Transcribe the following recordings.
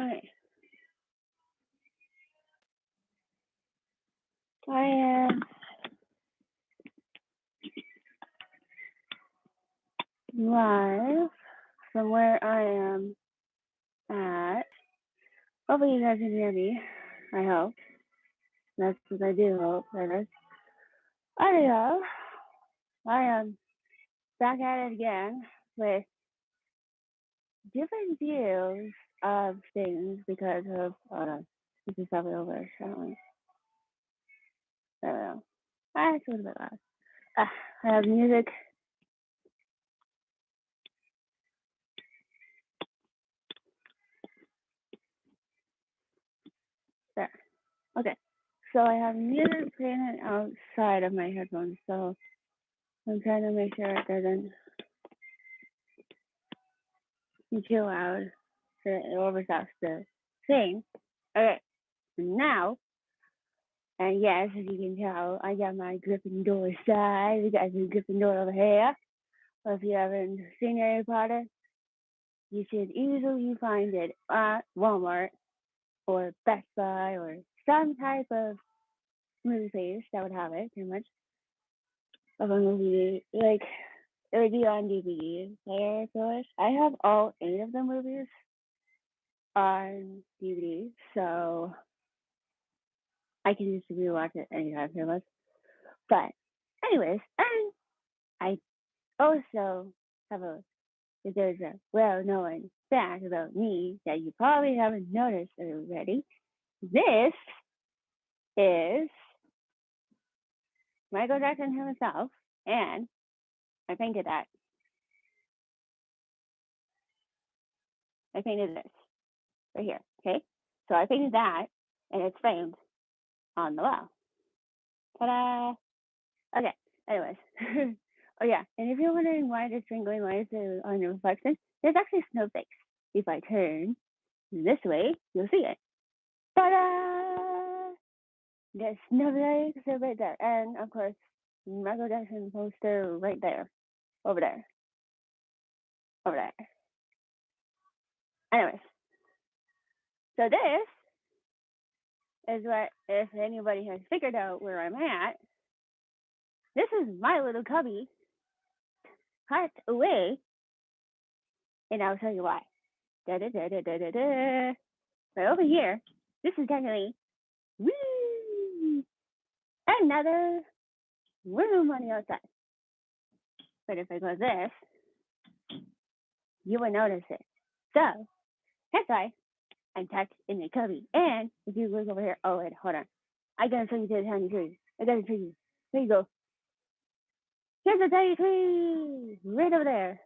I am live from where I am at. Hopefully you guys can hear me. I hope. That's what I do hope. Anyhow, I am back at it again with different views of things because of uh this is probably over, I don't know. Ah, it's a little bit loud. Ah, I have music. There. Okay. So I have music playing outside of my headphones, so I'm trying to make sure it doesn't be too loud it overstops the same. Okay. Now, and yes, as you can tell, I got my Gryffindor side. We got some Gryffindor over here. Well, if you haven't seen Harry Potter, you should easily find it at Walmart or Best Buy or some type of movie place that would have it, pretty much, of a movie. Like, it would be on DVD player, of course. I have all eight of the movies on DVD, so I can just rewatch it anytime, pretty much. But, anyways, and I also have a there's a well-known fact about me that you probably haven't noticed already. This is Michael Jackson himself, and I painted that. I painted this right here. Okay, so I painted that, and it's framed on the wall. Ta-da! Okay. Anyways, oh yeah, and if you're wondering why the twinkling lights are on the reflection, there's actually snowflakes. If I turn this way, you'll see it. Ta-da! There's snowflakes right there, and of course, Michael Jackson poster right there, over there, over there. Anyways, so this is what, if anybody has figured out where I'm at, this is my little cubby tucked away, and I'll tell you why. Da da da da da da da. But over here, this is definitely another room on the outside. But if I go this, you will notice it. So that's why I'm tucked in the cubby. And if you look over here, oh wait, hold on. I gotta show you to the tiny tree. I gotta show you. There you go. Here's a tiny tree right over there.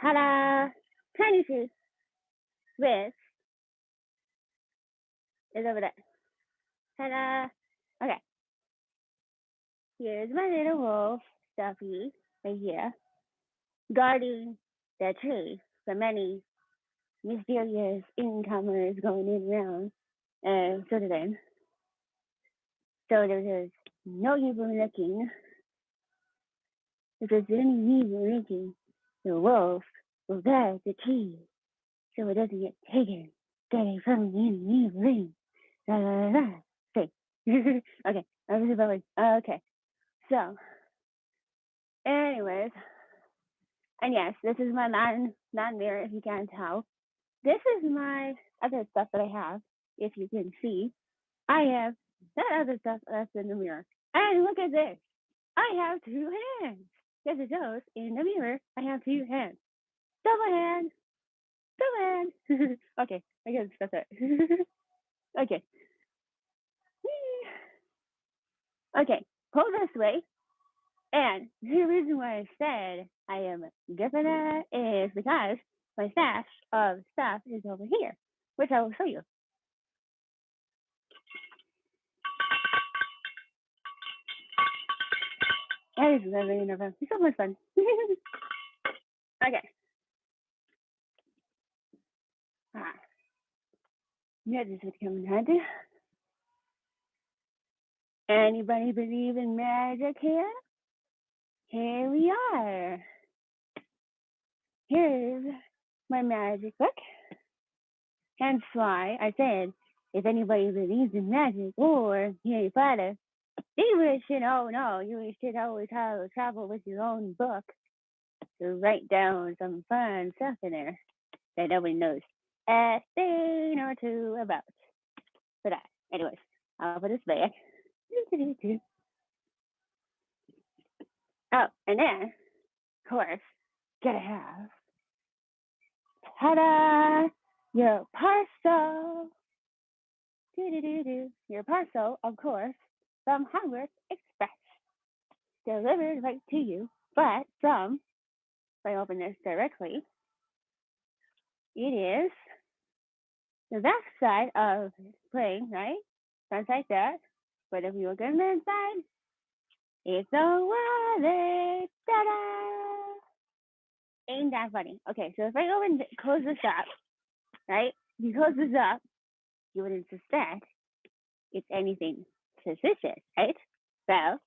Ta-da! Tiny tree with is over there. Ta-da! Okay. Here's my little wolf, Stuffy, right here, guarding the tree from any mysterious incomers going in around and sort of thing. So there's no evil looking. If there's any evil looking, the wolf will guard the tree so it doesn't get taken, getting from any evil ring. La la la la. Okay. okay. I was about okay. So anyways. And yes, this is my non non mirror if you can't tell. This is my other stuff that I have, if you can see. I have that other stuff that's in the mirror. And look at this. I have two hands. Yes, it shows in the mirror. I have two hands. Double hand. Double hand. okay, I guess that's it. okay. Okay, pull this way. And the reason why I said I am different at it is because my stash of stuff is over here, which I will show you. That is very nervous. It's so much fun. okay. Ah. Yeah, this is coming handy. Anybody believe in magic here? Here we are. Here's my magic book. Hence why I said, if anybody believes in magic or Harry Potter, they you should oh no, you should always have travel with your own book to write down some fun stuff in there that nobody knows a thing or two about. But I, anyways, I'll put this back. Oh, and then, of course, gotta have ta-da, your parcel. Do-do-do-do. Your parcel, of course, from Hogwarts Express, delivered right to you, but from, if I open this directly, it is the back side of the plane, right? Front like that. But if you look on the inside, it's a wallet. Ta-da! Ain't that funny? Okay, so if I go and close this up, right? If you close this up, you wouldn't suspect it's anything suspicious, right? So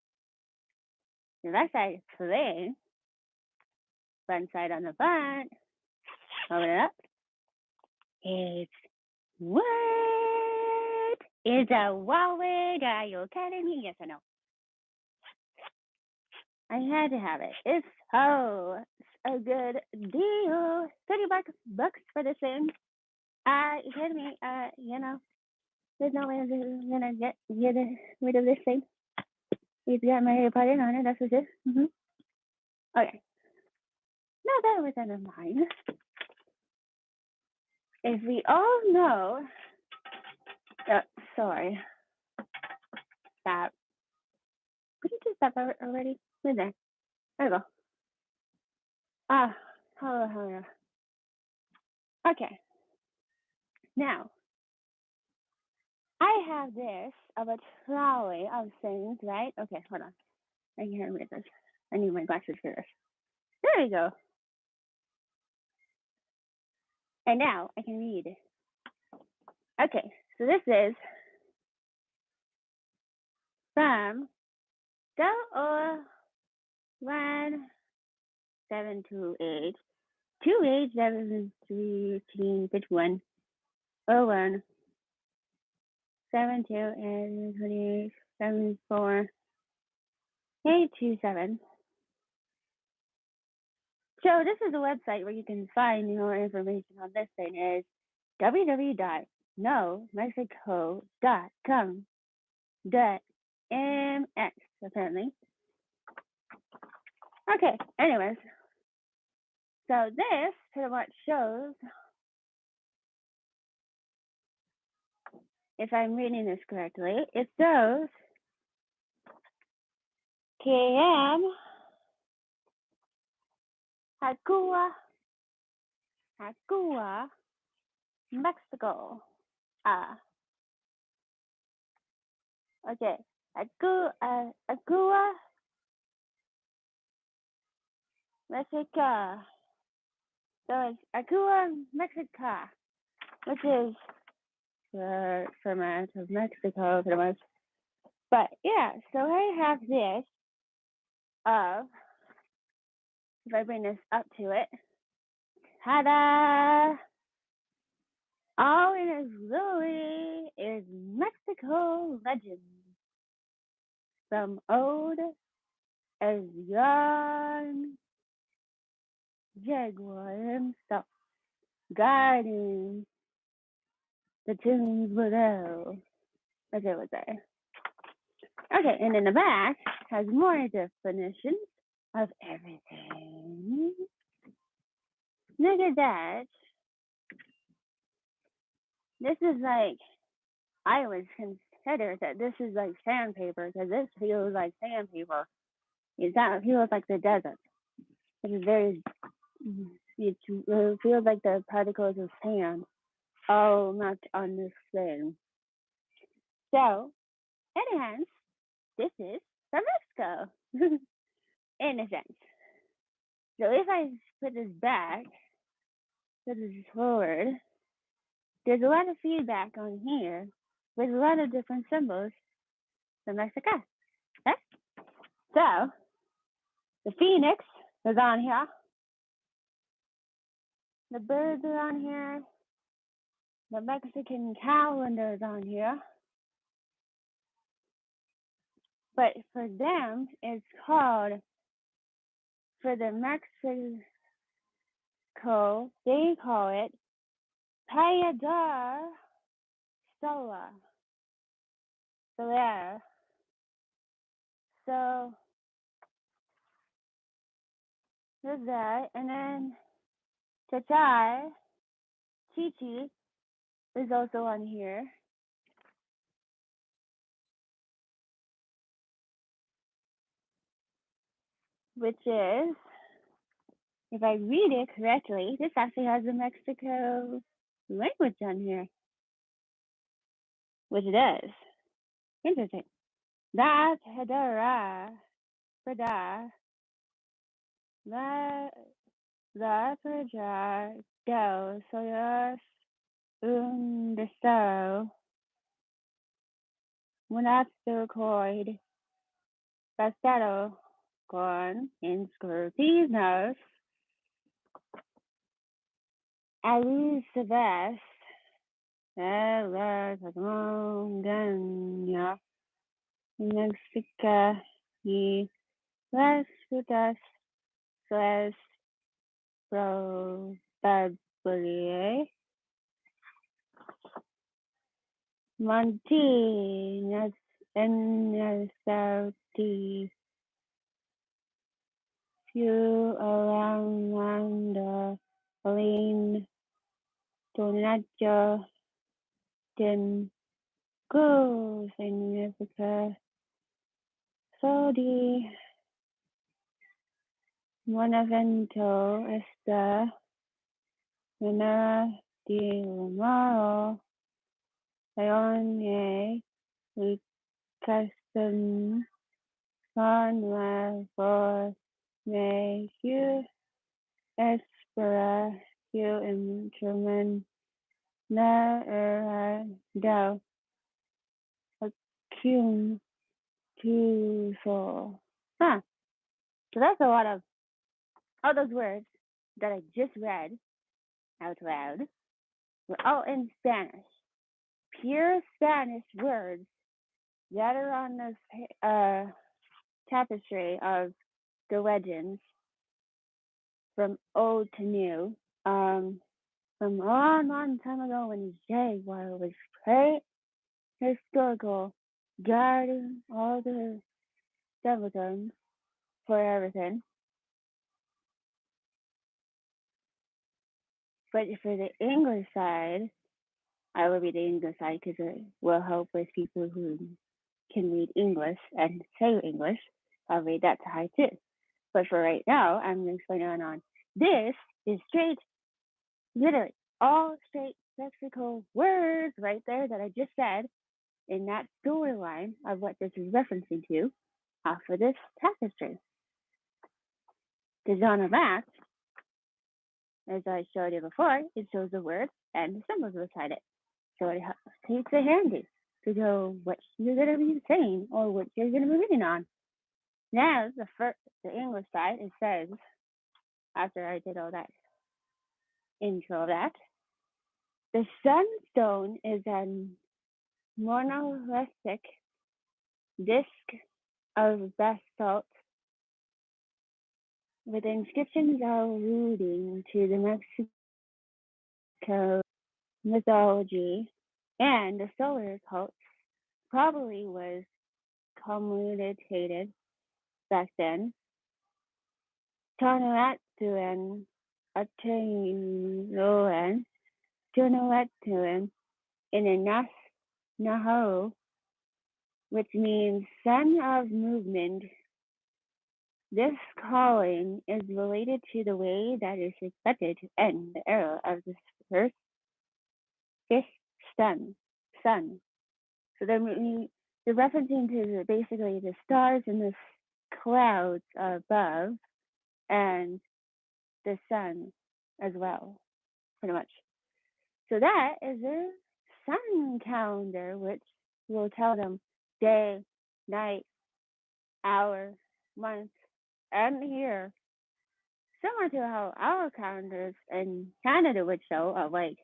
the left side is front side on the front, open it up. It's what? It's a wallet. Are you kidding me? Yes or no? I had to have it. It's so a good deal. Thirty bucks bucks for this thing. Uh, you kidding me? Uh, you know, there's no way I'm gonna get get rid of this thing. It's got my Potter on it. That's for sure. hmm Okay. Now that was out of mine. If we all know, uh, sorry, stop. Could you just al- already? Wait there. We go. Ah, hello, hello. Okay. Now, I have this of a trolley of things, right? Okay, hold on. I can't read this. I need my glasses for this. There we go. And now I can read. Okay, so this is from go or one seven two eight two eight seven three eighteen fifty one oh one seven two and twenty eight seven four eight two seven. So this is a website where you can find more information on this thing is www.nomexico.com dot mx apparently. Okay, anyways. So this pretty much shows if I'm reading this correctly, it shows KM Hakua Hakua Mexico. Ah. Okay. Aku uh, Akua Mexica. So it's Akua Mexica, which is the format of Mexico pretty much. But yeah, so I have this of if I bring this up to it. Ta-da! All in its glory is Mexico legend. From old as young Jaguar himself, guiding the tunes below. Okay, what's there? Okay, and in the back has more definitions of everything. Look at that. This is like, I would consider that this is like sandpaper because this feels like sandpaper. It's not, feels like the desert. It is very, it uh, feels like the particles of sand all not on this thing. So, anyhow, this is from Mexico, in a sense. So if I put this back, put this forward, there's a lot of feedback on here with a lot of different symbols from Mexico. Okay? So the phoenix is on here. The birds are on here. The Mexican calendar is on here. But for them, it's called, for the Mexico, they call it Payador Sola. Soler. So there's that. And then Chachai, Chichi is also on here. Which is, if I read it correctly, this actually has the Mexico language on here. Which it does. Interesting. Da Hedera Prada La La Praja Do Soyos Un Deso Monasticoid Bastado con inscripciones alusivas a la montaña Mexica y las frutas las Montinas en el Saudi few around the Lane Donaggio den Go Africa. Saudi Monavento esta manera de Lamaro Leone y custom con la voz me you espera you instrument na era do cum to so huh so that's a lot of all those words that I just read out loud were all in Spanish pure Spanish words that are on this uh, tapestry of the legends from old to new. Um, from a long, long time ago when Jaguar was great historical, guarding all the devildoms for everything. But for the English side, I will read the English side because it will help with people who can read English and say English. I'll read that to high too. But for right now, I'm explaining on, on this is straight, literally all straight lexical words right there that I just said in that storyline of what this is referencing to off of this tapestry. Because on a map, as I showed you before, it shows the words and the symbols beside it. So it takes it handy to know what you're going to be saying or what you're going to be reading on. Now, the first, the English side, it says, after I did all that intro of that, the sunstone is a monolithic disc of basalt with inscriptions alluding to the Mexico mythology and the solar cult probably was commutated back then. Tonatiuh Atunuan, Tonatiuh in a Nas Naho, which means son of movement. This calling is related to the way that is expected to end the era of the first fifth sun. Sun. So they're, they're referencing to the, basically the stars and the clouds above and the sun as well, pretty much. So that is a sun calendar, which will tell them day, night, hour, month, and. So similar to how our calendars in Canada would show of like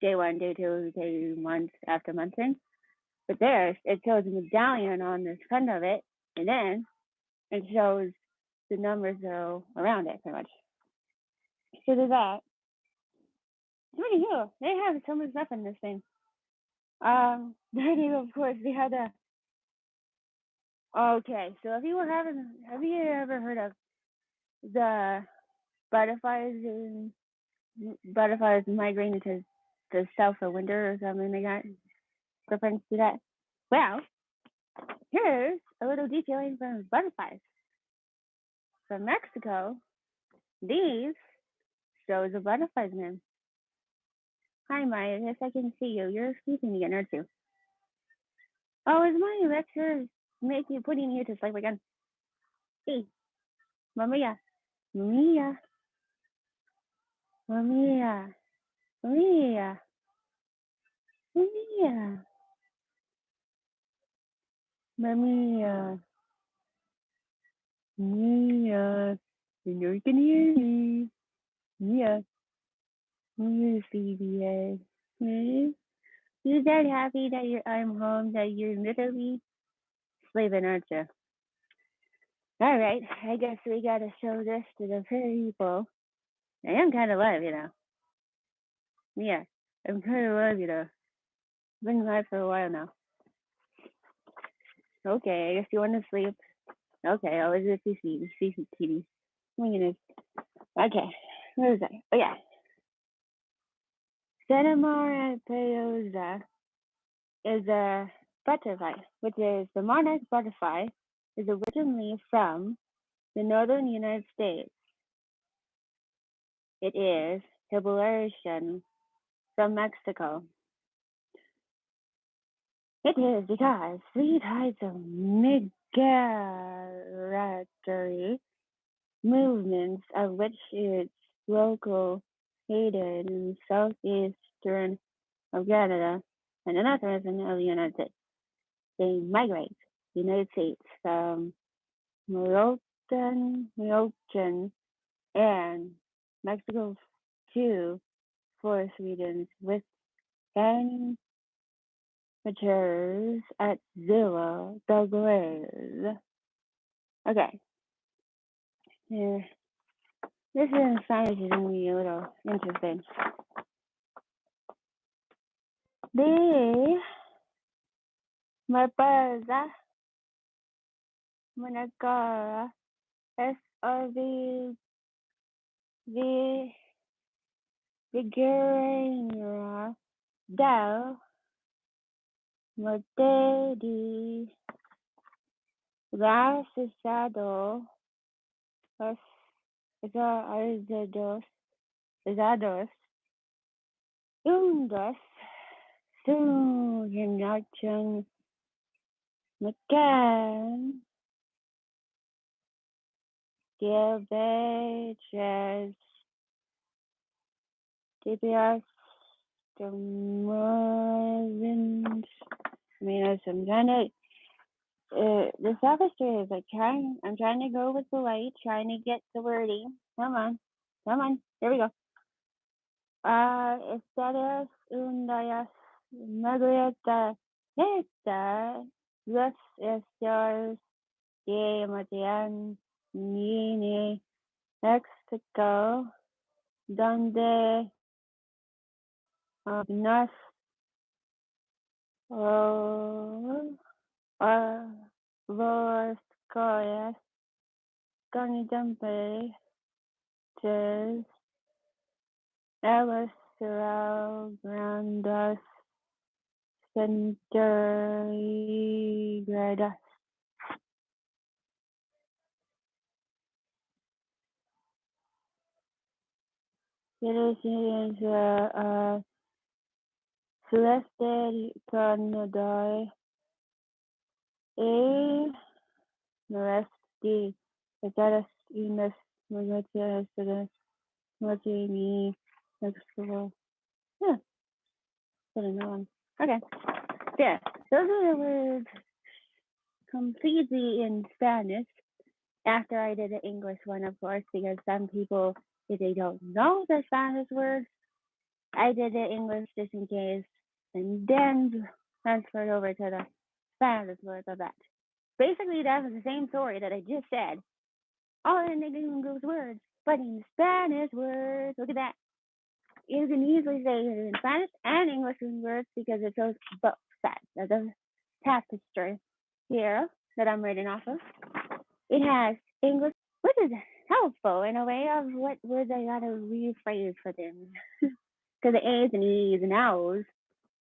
day one, day two, day month after month thing. But theirs, it shows a medallion on the front of it, and then it shows the numbers that are around it, pretty much. So there's that. It's pretty cool. They have so much stuff in this thing. Um, then of course they had a. Okay, so if you having, have you ever heard of the butterflies and butterflies migrating to the south for winter or something like that? Reference to that. Well, here's a little detailing from butterflies. From Mexico, these shows a butterflies name. Hi, Maya. Yes, I can see you. You're sleeping again, aren't you? Oh, is my lecture making putting you to sleep again? Hey, Maria, Maria, Maria, Maria, Maria, Maria, Maria. You know you can hear me. Mia, Mia, CBS. Hmm? You that happy that you're I'm home, that you're literally sleeping, aren't you? All right, I guess we gotta show this to the people. I am kind of live, you know. Yeah, I'm kind of live, you know. Been live for a while now. Okay, I guess you want to sleep. Okay, I'll just see see see TV. Oh my goodness. Okay, where is that? Oh yeah. Senemar peyosa is a butterfly, which is the monarch butterfly, is originally from the northern United States. It is population from Mexico. It is because three types of migratory movements of which it's local, located in southeastern of Canada and the northern of the United States. They migrate United States from Moroccan, Moroccan and Mexico to forest regions with temperatures at zero degrees. Okay. Yeah. This is science is be a little interesting. The Marpeza Managara SRV the Vigorina del Mortedi Rasado Arzados Zados Undos Suhinachang McCann Diabetes DPS Demervins I mean, as I'm trying to, uh, the sophistry is like trying, I'm trying to go with the light, trying to get the wording. Come on, come on, here we go. Uh, estadas undas Margareta esta, los estos de Matian Nini, Mexico, donde uh, nos Oh, uh, los coyas con temperatures elas grandes centígradas. Citizens, uh, uh, Celeste Canadae e Noresti Estadas Unidas Magnesia Estadas Martini Mexico. Yeah, put another one. Okay. Yeah, those are the words completely in Spanish. after I did the English one, of course, because some people, if they don't know the Spanish words, I did the English just in case, and then transferred over to the Spanish words of that. Basically, that was the same story that I just said. All in English words, but in Spanish words. Look at that. You can easily say it in Spanish and English words because it shows both sides of the tapestry here that I'm reading off of. It has English, which is helpful in a way of what words I gotta rephrase for them. Because the A's and E's and O's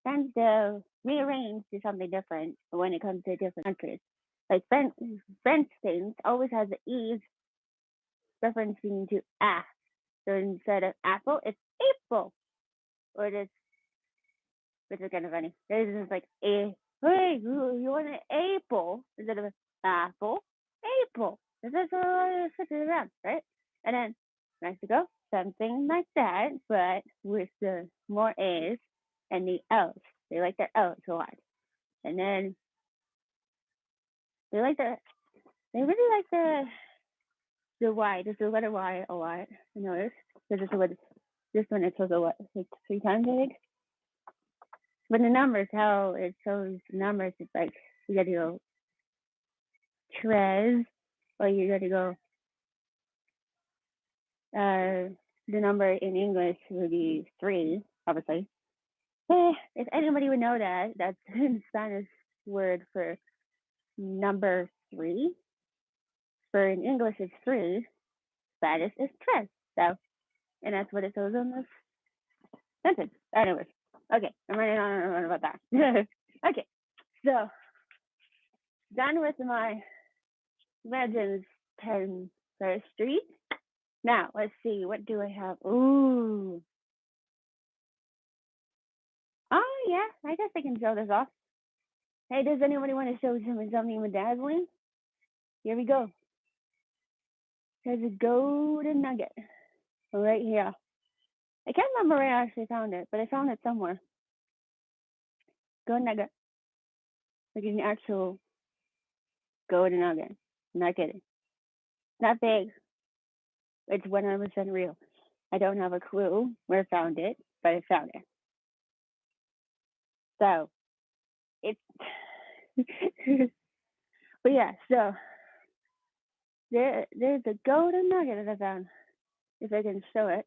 tends to rearrange to something different when it comes to different countries. Like French, French things always has the E's referencing to a. So instead of apple, it's April. Or it's, which is kind of funny. This is like a, hey, you want an apple instead of an apple? April. This is all switch it around, right? And then Mexico, something like that, but with the more A's and the L's. They like their L's a lot. And then they like the, they really like the, the Y, just the letter Y a lot. I noticed. Because it's what this one it shows a what like three times I think. But the numbers, how it shows numbers, it's like you gotta go tres or you gotta go uh the number in English would be three, obviously. Eh, if anybody would know that, that's the Spanish word for number three. For in English it's three, Spanish is tres. So and that's what it says on this sentence. Anyways, okay, I'm running on and on about that. okay, so done with my Legends 10 First Street. Now, let's see, what do I have? Ooh. Oh, yeah, I guess I can show this off. Hey, does anybody want to show some something with dazzling? Here we go. There's a golden nugget right here. I can't remember where I actually found it, but I found it somewhere. Golden nugget. Like an actual golden nugget. Not kidding. Not big. It's 100% real. I don't have a clue where I found it, but I found it. So, it's. but yeah, so there, there's a golden nugget that I found. If I can show it.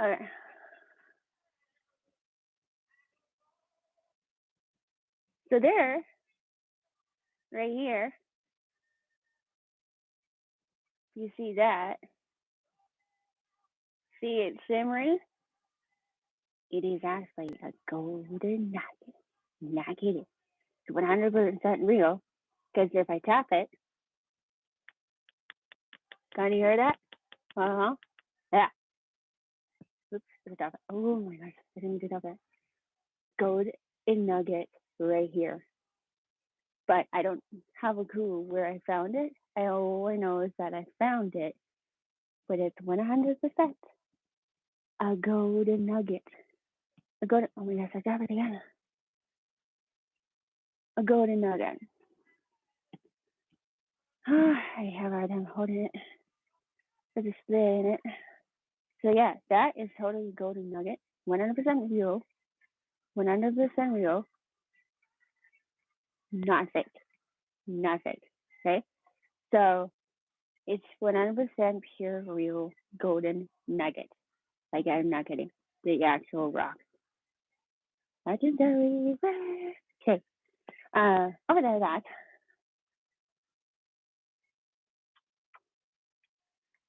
Okay. So there, right here, you see that. See it shimmering? It is actually a golden nugget. Nugget. It's 100% real. Because if I tap it, can you hear that? Uh huh. Yeah. Oops. Tap it. Oh my gosh. I didn't to tap it. Golden nugget right here. But I don't have a clue where I found it. I all I know is that I found it, but it's 100% a golden nugget. A golden, oh my gosh, I got it again. A golden nugget. I have hard time holding it for displaying it. So yeah, that is totally golden nugget. 100% real. 100% real. Not fake. Not fake. Okay? So it's 100% pure, real golden nugget. Like I'm not kidding. The actual rock. Legendary. Okay. Uh, over there, that.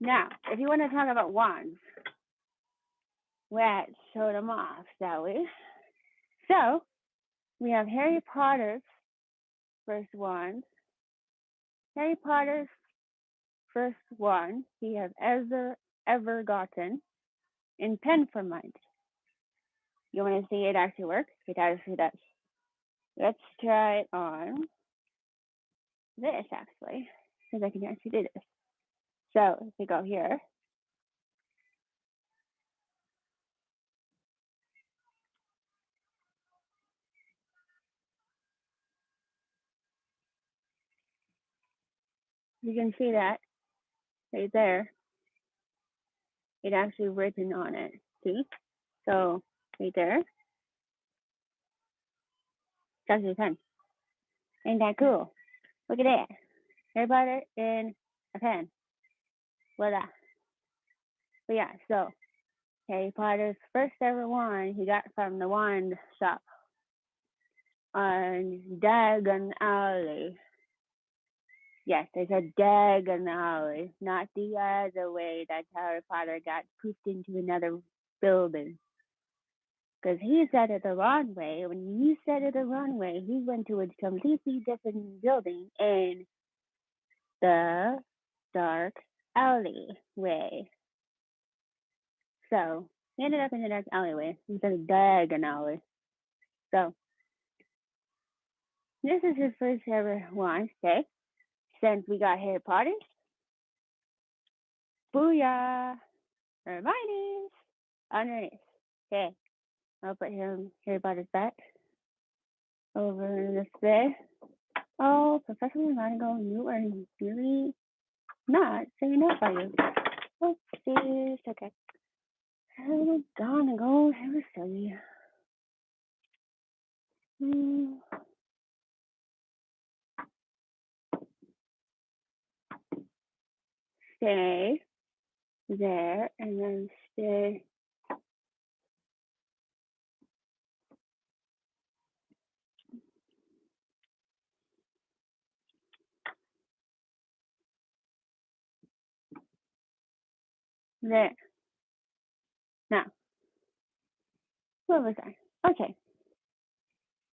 Now, if you want to talk about wands, let's show them off, shall we? So, we have Harry Potter's first wand. Harry Potter's first wand, he has ever, ever gotten in Penformite. You want to see it actually work? It actually does. Let's try it on this actually, because I can actually do this. So if we go here, you can see that right there, it actually written on it. See? So right there, starts with pen. Ain't that cool? Look at that. Potter in a pen. Voila. Uh, but yeah, so Harry Potter's first ever wand he got from the wand shop on Diagon Alley. Yes, there's a Diagon Alley, not the other way that Harry Potter got poofed into another building. Because he said it the wrong way. When he said it the wrong way, he went to a completely different building in the dark alleyway. So we ended up in the dark alleyway instead of Diagon Alley. So this is his first ever okay? Since we got Harry Potter. Booyah! Hermione's underneath. Okay. I'll put him Harry Potter's back over in this bed. Oh, Professor McGonagall, you are really not saying up, are you? Oh, this okay. McGonagall, that was silly. Hmm. Stay there and then stay there. Now, where was I? Okay.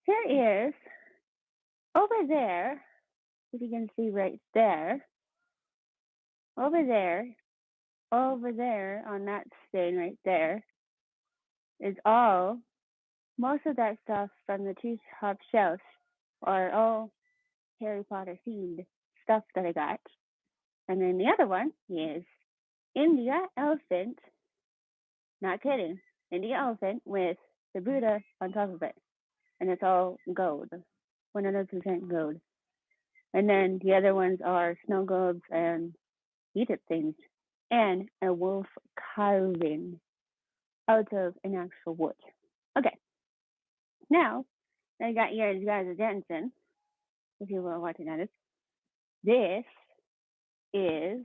Here is over there, if you can see right there, over there, over there on that stain right there is all most of that stuff from the two top shelves are all Harry Potter themed stuff that I got. And then the other one is India elephant, not kidding, India elephant with the Buddha on top of it. And it's all gold, 100% gold. And then the other ones are snow globes and heated things and a wolf carving out of an actual wood. Okay. Now, I got your guys' attention, if you were watching at it. This is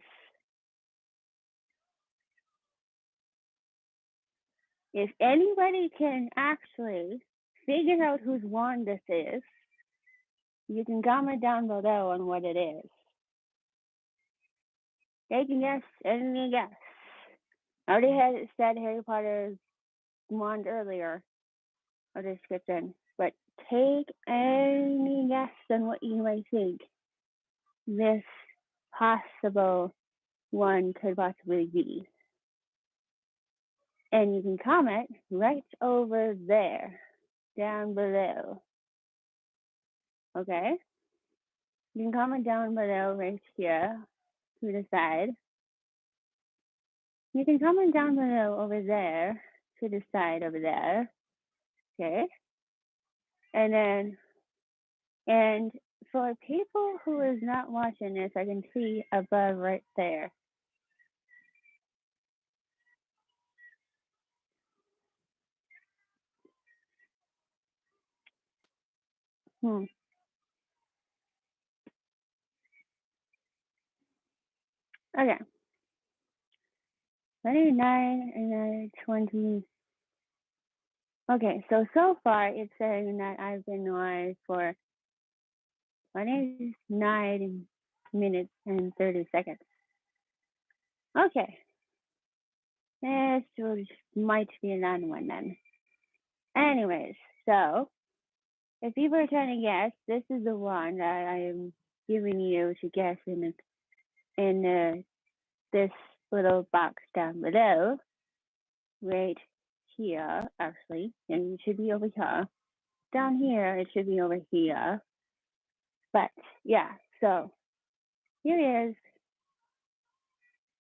if anybody can actually figure out whose wand this is, you can comment down below on what it is. Take a guess, any guess. I already had said Harry Potter's wand earlier, or description, but take any guess on what you might think this possible one could possibly be. And you can comment right over there, down below. Okay? You can comment down below right here to the side. You can comment down below over there to the side over there. Okay. And then, and for people who is not watching this, I can see above right there. Hmm. Okay. 29 and then 20. Okay, so so far it's saying that I've been live for 29 minutes and 30 seconds. Okay. This might be a long one then. Anyways, so if you were trying to guess, this is the one that I am giving you to guess in in uh, this little box down below, right here, actually, and it should be over here. Down here, it should be over here. But yeah, so here he is.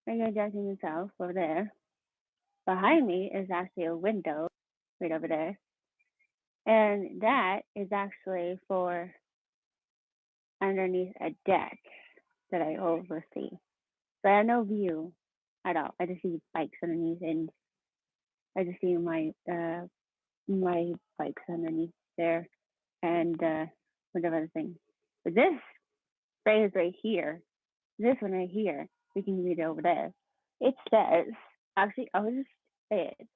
Regular Jackson himself over there. Behind me is actually a window right over there. And that is actually for underneath a deck that I oversee. But I have no view at all. I just see bikes underneath and I just see my uh my bikes underneath there and uh whatever other thing. But this phrase right here, this one right here, we can read it over there. It says actually I'll just say it.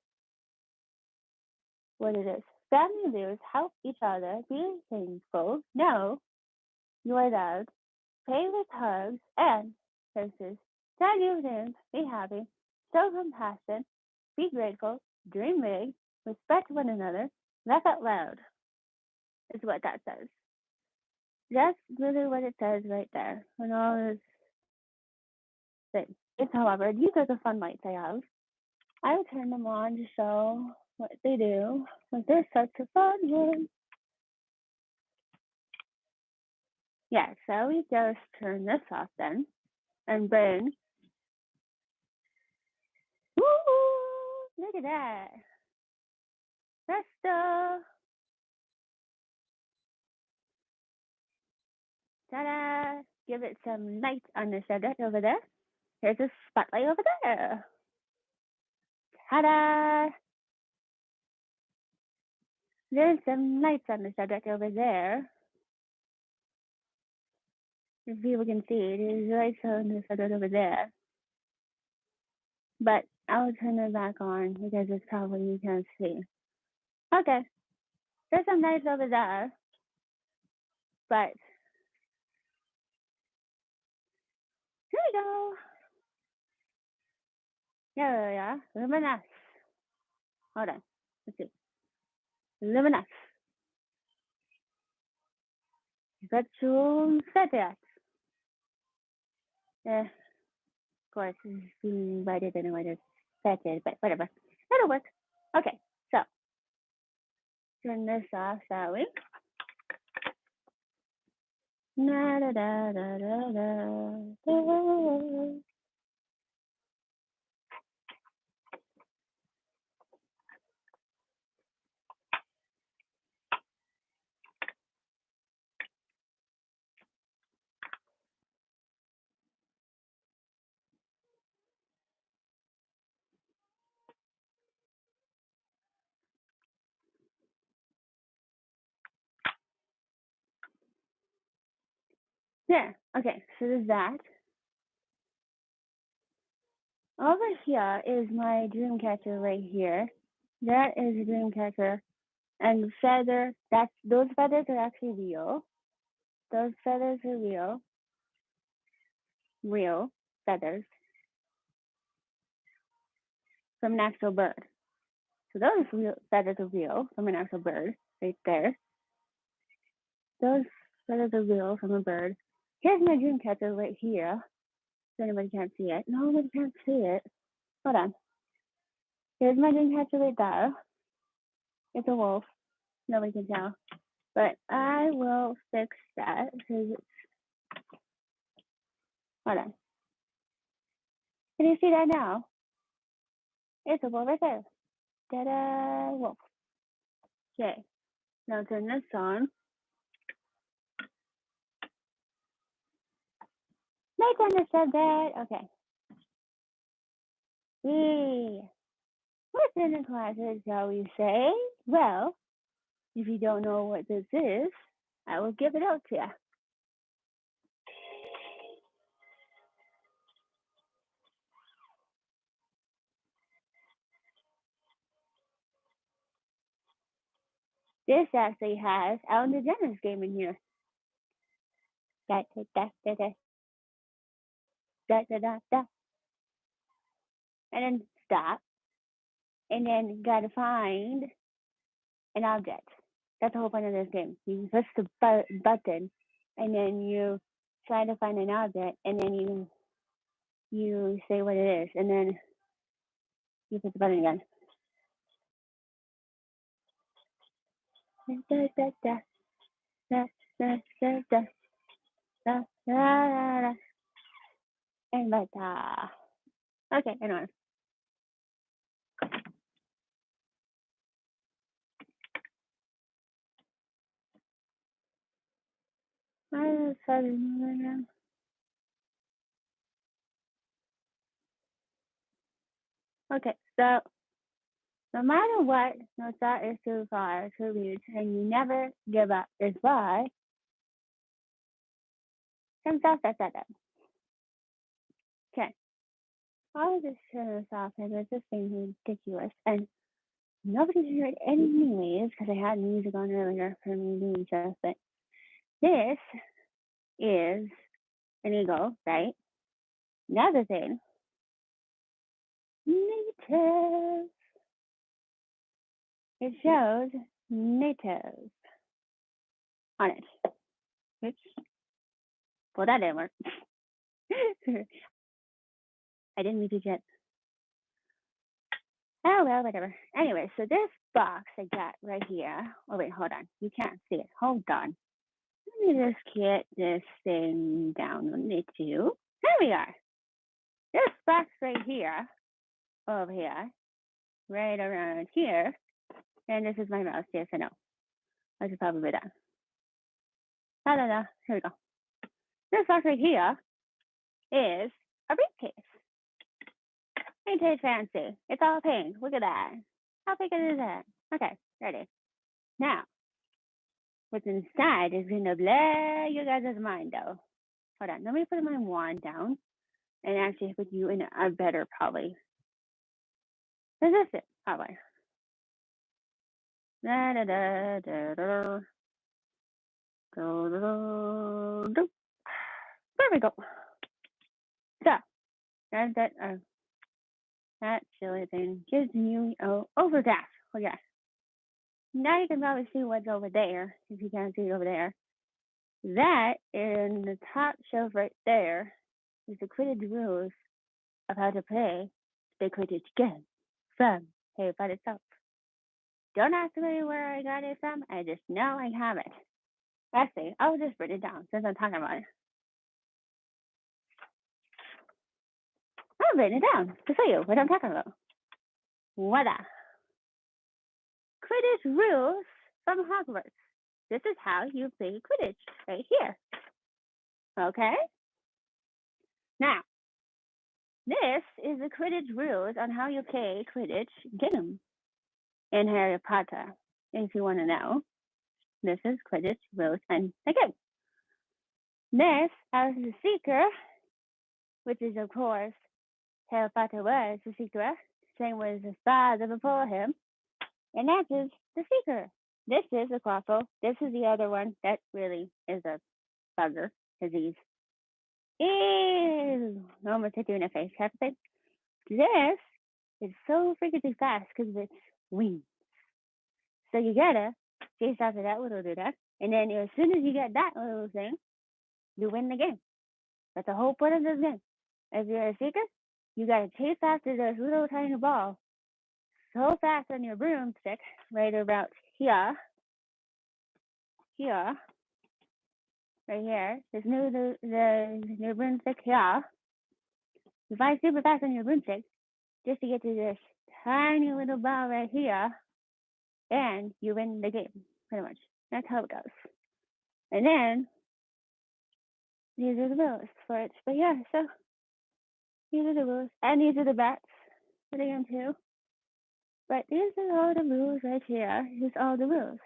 What it is. Family leaders help each other be thankful. know you are loved. Pay with hugs and kisses. Tell you things. Be happy. Show compassion. Be grateful. Dream big. Respect one another. Laugh out loud. Is what that says. That's really what it says right there. And all this thing. If, however, these are the fun lights I have. I will turn them on to show what they do. A fun one. Yeah, so we just turn this off then. And then, woo, look at that. Presto. Ta-da. Give it some light on the subject over there. Here's a spotlight over there. Ta-da. There's some lights on the subject over there. If people can see, there's lights on the subject over there. But I'll turn it back on because it's probably you can't see. Okay. There's some lights over there. But here we go. Yeah, yeah. Luminous. Hold on. Let's see. Luminous. Virtual set Yeah. Of course, being invited to set it, but whatever. That'll work. Okay, so turn this off, shall we? Na da da da Yeah, okay, so there's that. Over here is my dream catcher right here. That is a dream catcher. And feather, that's those feathers are actually real. Those feathers are real. Real feathers from an actual bird. So those real feathers are real from an actual bird right there. Those feathers are real from a bird. Here's my dream catcher right here. So anybody can't see it. Nobody can't see it. Hold on. Here's my dream catcher right there. It's a wolf. Nobody can tell. But I will fix that because it's hold on. Can you see that now? It's a wolf right there. Ta-da! Wolf. Okay. Now turn this on. Make understood that. Okay. We what's in the closet, shall we say? Well, if you don't know what this is, I will give it out to you. This actually has Ellen DeGeneres game in here. Da, da. Da, da. And then stop. And then gotta find an object. That's the whole point of this game. You push the bu- button and then you try to find an object and then you you say what it is and then you push the button again. Da, da, da, da, da, da, da, da, da, da, da. And but uh, okay, anyway. I decided Okay, so no matter what, no thought is too far to reach, and you never give up is why. Comes out that. All of this turns off and it's just being ridiculous. And nobody heard any mm-hmm. anyways because I had music on earlier for me doing stuff, but this is an eagle, right? Another thing, native. It mm-hmm. shows native on it. Oops. Well, that didn't work. I didn't read it yet. Oh, well, whatever. Anyway, so this box I got right here. Oh, wait, hold on. You can't see it. Hold on. Let me just get this thing down on it too. There we are. This box right here, over here, right around here, and this is my mouse. Yes, I know. I should probably that. Da da da. Here we go. This box right here is a briefcase. Ain't it fancy? It's all pink. Look at that. How big is that? Okay, ready. Now, what's inside is gonna blow you guys' mind though. Hold on, let me put my wand down and actually put you in a better probably. This is it, probably. Da, da, da, da, da. There we go. So, that's that. Uh, that silly thing gives you oh over overdraft. Oh yeah. Now you can probably see what's over there, if you can't see it over there. That in the top shelf right there is the Quidditch rules of how to play the Quidditch game from Harry Potter itself. Don't ask me where I got it from. I just know I have it. Actually, I'll just write it down since I'm talking about it. I've written it down to show you what I'm talking about. Voila. Quidditch rules from Hogwarts. This is how you play Quidditch right here. Okay? Now, this is the Quidditch rules on how you play Quidditch game in Harry Potter. If you want to know, this is Quidditch rules and again. This as the seeker, which is of course Harry Potter was the seeker, same with the that before him, and that is the seeker. This is a quaffle. This is the other one that really is a bugger disease. Ew, almost hit you in the face, have to say. This is so freaking fast because of its wings. So you gotta chase after that little dude, and then as soon as you get that little thing, you win the game. That's the whole point of this game. If you're a seeker, you gotta chase after this little tiny ball so fast on your broomstick, right about here, here, right here. This new the the your broomstick here. You fly super fast on your broomstick just to get to this tiny little ball right here, and you win the game. Pretty much. That's how it goes. And then these are the rules for it. But yeah, so these are the rules. And these are the bats for the game too. But these are all the rules right here. Here's all the rules.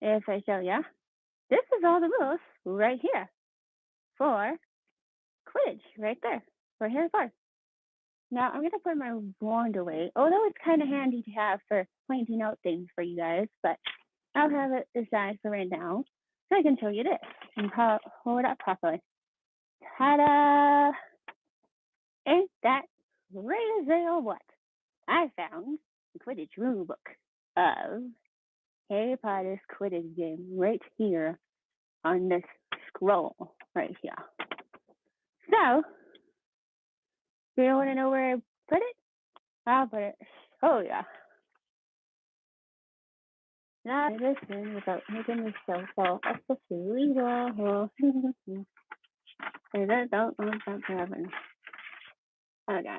If I show ya, this is all the rules right here for Quidditch right there for Harry Potter. Now I'm gonna put my wand away, although it's kind of handy to have for pointing out things for you guys, but I'll have it aside for right now so I can show you this and ho- hold it up properly. Ta-da! Ain't that crazy or what? I found the Quidditch rule book of Harry Potter's Quidditch game right here on this scroll right here. So, do you want to know where I put it? I'll put it. Oh yeah. Not listen without making myself fall off the silly wall. I don't want that to happen. Okay.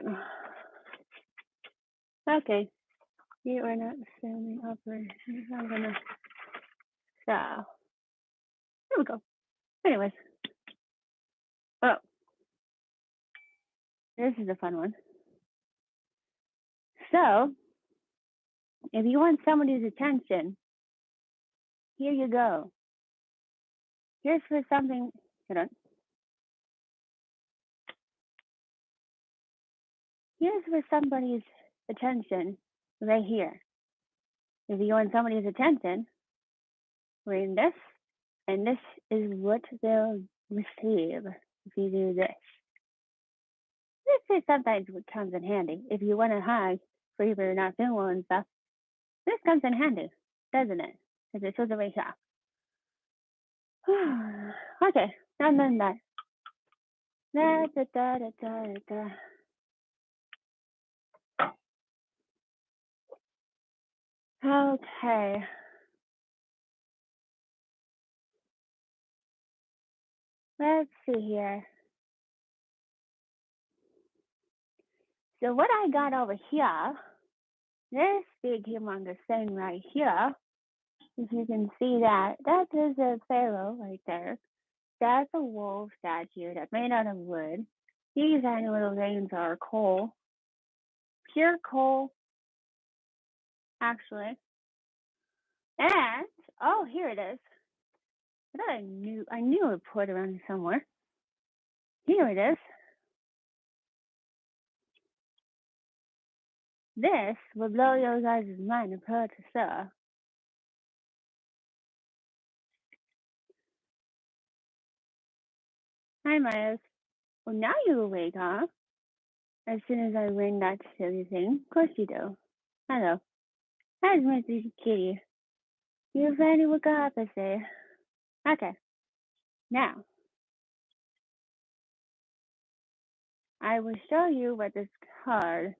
Okay. You are not standing upright. I'm gonna. So, here we go. Anyways. Oh. This is a fun one. So, if you want somebody's attention, here you go. Here's for something, hold on. Here's for somebody's attention right here. If you want somebody's attention, read this, and this is what they'll receive if you do this. This is sometimes what comes in handy. If you want to hide for if you're not feeling well and stuff, this comes in handy, doesn't it? Because it shows the way shop. okay, I'm done that. Da, da, da, da, da, da. Okay. Let's see here. So what I got over here, this big humongous thing right here, if you can see that, that is a pharaoh right there. That's a wolf statue that's made out of wood. These tiny little veins are coal, pure coal, actually. And oh, here it is. I thought I knew I knew I put it around somewhere. Here it is. This will blow your guys' mind apart, sir. Hi, Miles. Well, now you awake, huh? As soon as I ring that silly thing. Of course you do. Hello. How's my sweet kitty? You finally woke up, I say. Okay. Now, I will show you what this card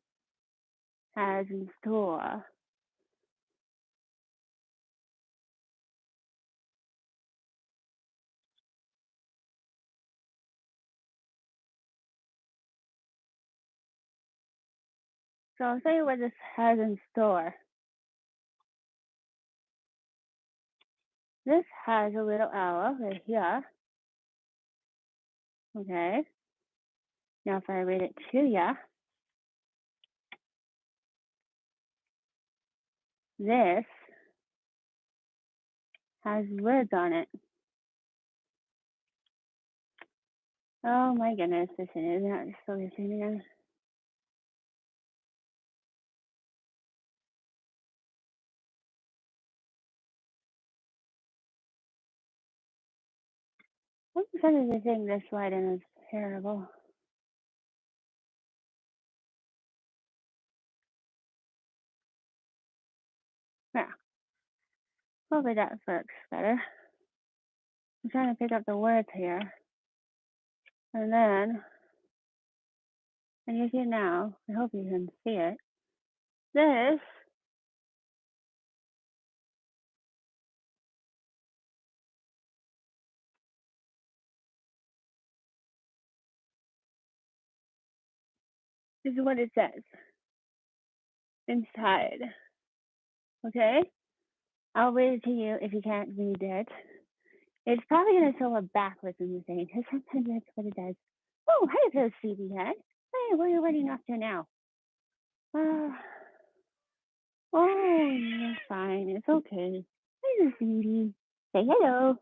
has in store. So I'll show you what this has in store. This has a little owl right here. Okay. Now if I read it to you, this has words on it. Oh my goodness, this is not focusing again. Percent of the thing this and is terrible? Yeah, hopefully that works better. I'm trying to pick up the words here. And then, and you see now, I hope you can see it. This is what it says inside. Okay? I'll read it to you if you can't read it. It's probably going to show up backwards in the thing because sometimes that's what it does. Oh, hey there, sleepyhead. Hey, where are you running off to now? Uh, oh, you're fine. It's okay. Hey, sweetie. Say hello.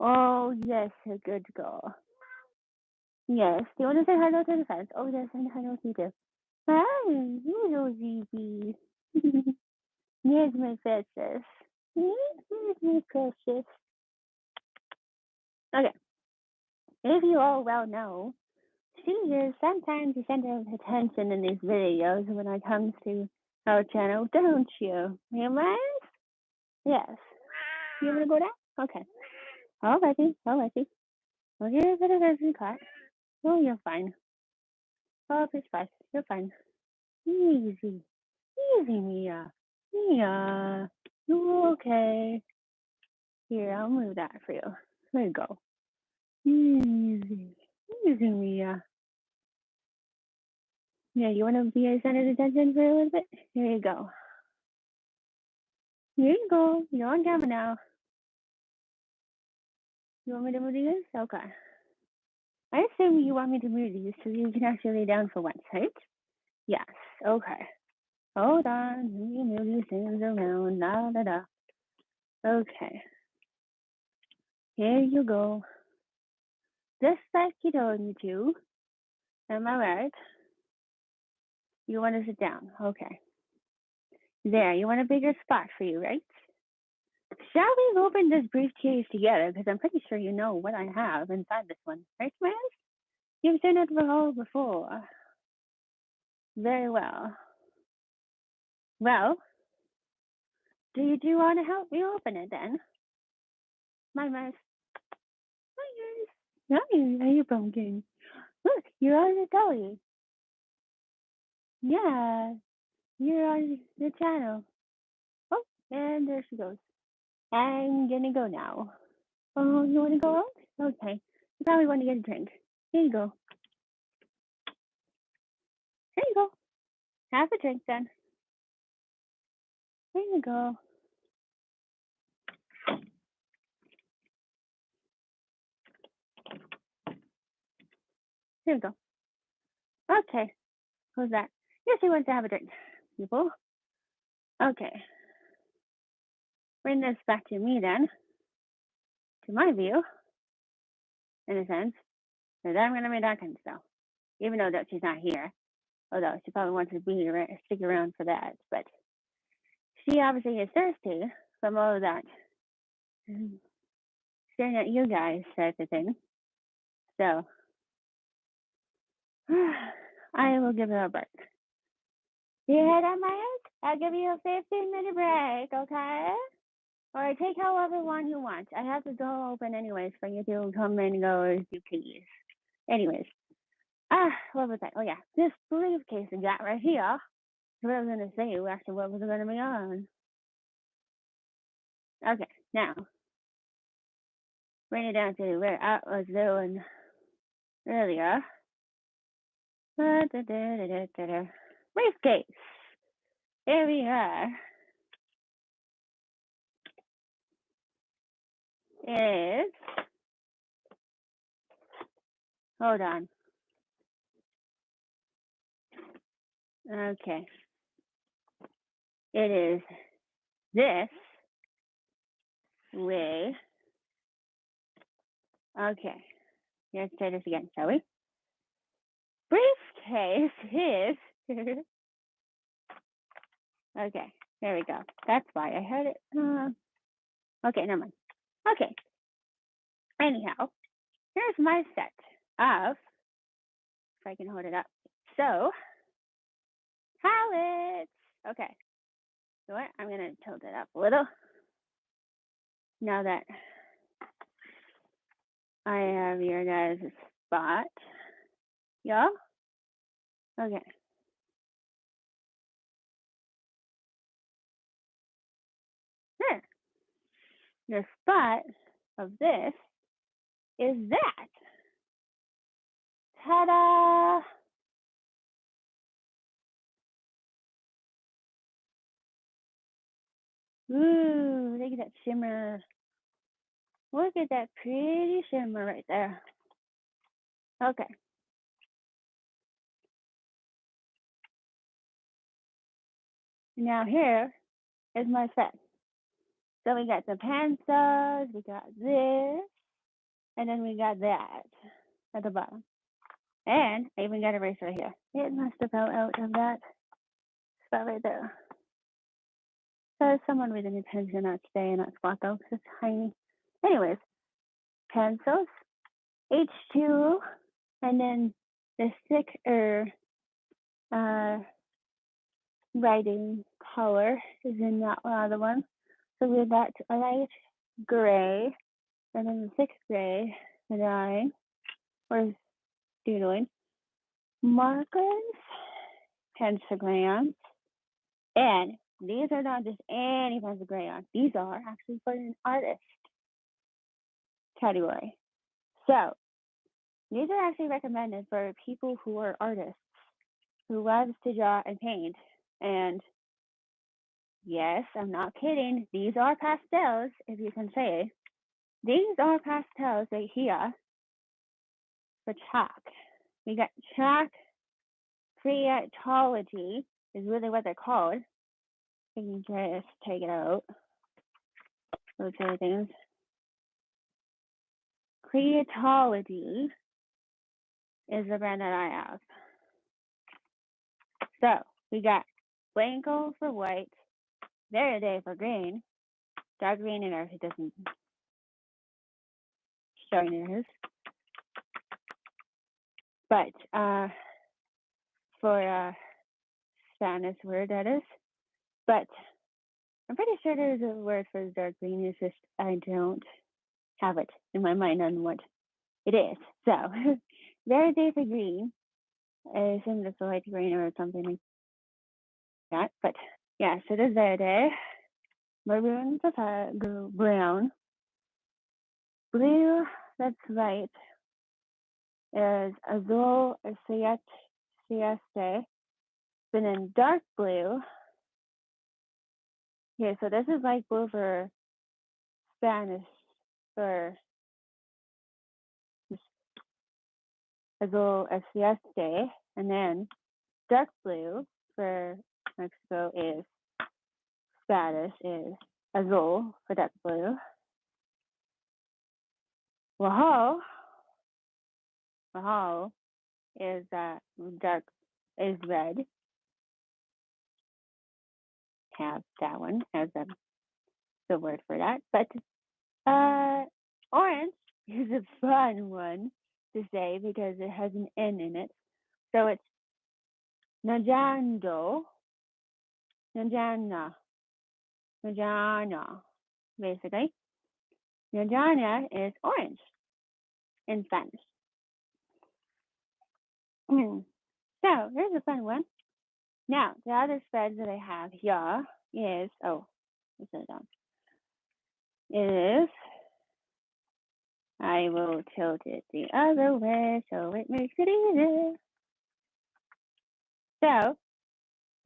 Oh, yes, a good girl. Yes. Do mm-hmm. you want to say hello to the fans? Oh, yes, and hello to you. Hi, hello, ZB. Yes, my precious. Yes, my precious. Okay. If you all well know, she is sometimes the center of attention in these videos when it comes to our channel, don't you? I? Yes. You want to go down? Okay. All righty. All righty. We'll give it a dozen cut. Oh, you're fine. Oh, it's fine. You're fine. Easy. Easy, Mia. Mia. You're okay. Here, I'll move that for you. There you go. Easy. Easy, Mia. Yeah, you want to be a center of attention for a little bit? Here you go. Here you go. You're on camera now. You want me to move these? Okay. I assume you want me to move these so you can actually lay down for once, right? Yes. Okay. Hold on, let me move these things around. La da da. Okay, here you go. Just like you told me to. Am I right? You want to sit down? Okay. There, you want a bigger spot for you, right? Shall we open this briefcase together? Because I'm pretty sure you know what I have inside this one, right, Miles? You've seen it all before. Ah. Very well. Well, do you do want to help me open it then? My mouse. Hi guys. Hi, are you pumpkin? Look, you're on the telly. Yeah, you're on the channel. Oh, and there she goes. I'm gonna go now. Oh, you wanna go mm-hmm. out? Okay. You probably want to get a drink. Here you go. Here you go. Have a drink then. Here you go. Here you go. Okay. Who's that? Yes, he wants to have a drink. People. Okay. Bring this back to me then. To my view. In a sense. that I'm gonna be talking still. Even though that she's not here. Although she probably wants to be here stick around for that. But she obviously is thirsty from all of that mm, staring at you guys type of thing. So I will give her a break. You hear that, Maya? I'll give you a 15 minute break, okay? Or take however one you want. I have the door open anyways for you to come and go as you please. Anyways, ah, what was that? Oh yeah, this briefcase I got right here. What I was gonna say, actually, what was it gonna be on? Okay, now bring it down to where I was doing earlier. Briefcase. Here we are. Is hold on. Okay. It is this way. Okay. Let's try this again, shall we? Briefcase is okay. There we go. That's why I heard it. Uh, okay, never mind. Okay. Anyhow, here's my set of, if I can hold it up. So, palettes. Okay. So what? I'm gonna tilt it up a little. Now that I have your guys' spot. Yeah? Okay. The spot of this is that. Ta-da! Ooh, look at that shimmer. Look at that pretty shimmer right there. Okay. Now here is my set. So we got the pencils, we got this, and then we got that at the bottom. And I even got a eraser right here. It must have fell out of that spot right there. So someone with an intention not stay in that spot though, it's tiny. Anyways, pencils, H2, and then the thicker uh, writing color is in that other one. So we got a light gray, and then the sixth gray that I was doodling. Markers, pentagrams, and these are not just any crayon. These are actually for an artist category. So these are actually recommended for people who are artists who loves to draw and paint. And yes, I'm not kidding. These are pastels, if you can say. These are pastels right here for chalk. We got chalk creatology, is really what they're called. You can just take it out. Those other things. Creatology is the brand that I have. So we got Blanco for white, Verde for green, dark green in ours. It doesn't show in. But uh, for uh, Spanish word that is. But I'm pretty sure there's a word for dark green. It's just I don't have it in my mind on what it is. So Verde for green is in the light green or something like that. But yeah, so there's Verde. Maroon is brown. Blue, that's right, is azul siete, sieste. Then in dark blue, yeah, so this is like blue for Spanish for azul sieste, and then dark blue for Mexico is Spanish is azul for dark blue. Wahoo, wahoo is uh, dark is red. Have that one as a the word for that, but uh, orange is a fun one to say because it has an N in it. So it's Najando, Najana, Najana, basically. Najana is orange in Spanish. Hmm. so here's a fun one. Now, the other spread that I have here is, oh, let's it down. Is, I will tilt it the other way so it makes it easier. So,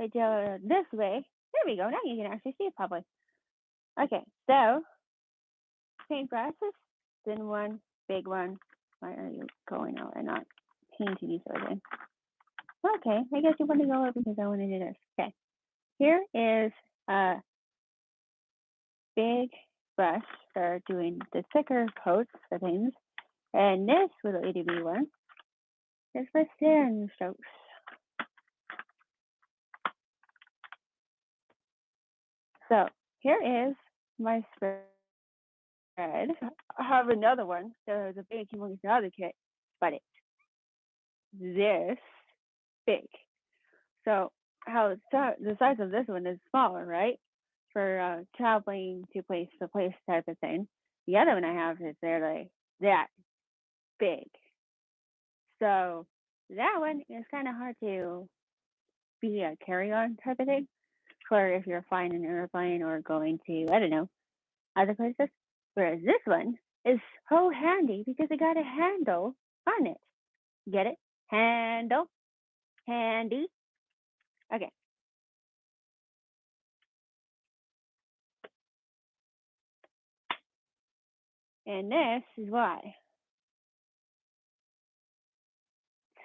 I do it this way. There we go. Now you can actually see it probably. Okay, so paintbrushes, thin one, big one. Why are you going out and not painting each other? Okay, I guess you want to go over because I want to do this. Okay, here is a big brush for doing the thicker coats for things. And this little itty bitty one is for thin strokes. So here is my spread. I have another one. There's a big humongous other kit, but it's this big. So how the size of this one is smaller, right? For uh, traveling to place to place type of thing. The other one I have is they're like that big. So that one is kind of hard to be a carry-on type of thing if you're flying an airplane or going to I don't know other places. Whereas this one is so handy because it got a handle on it. Get it? Handle handy. Okay. And this is why.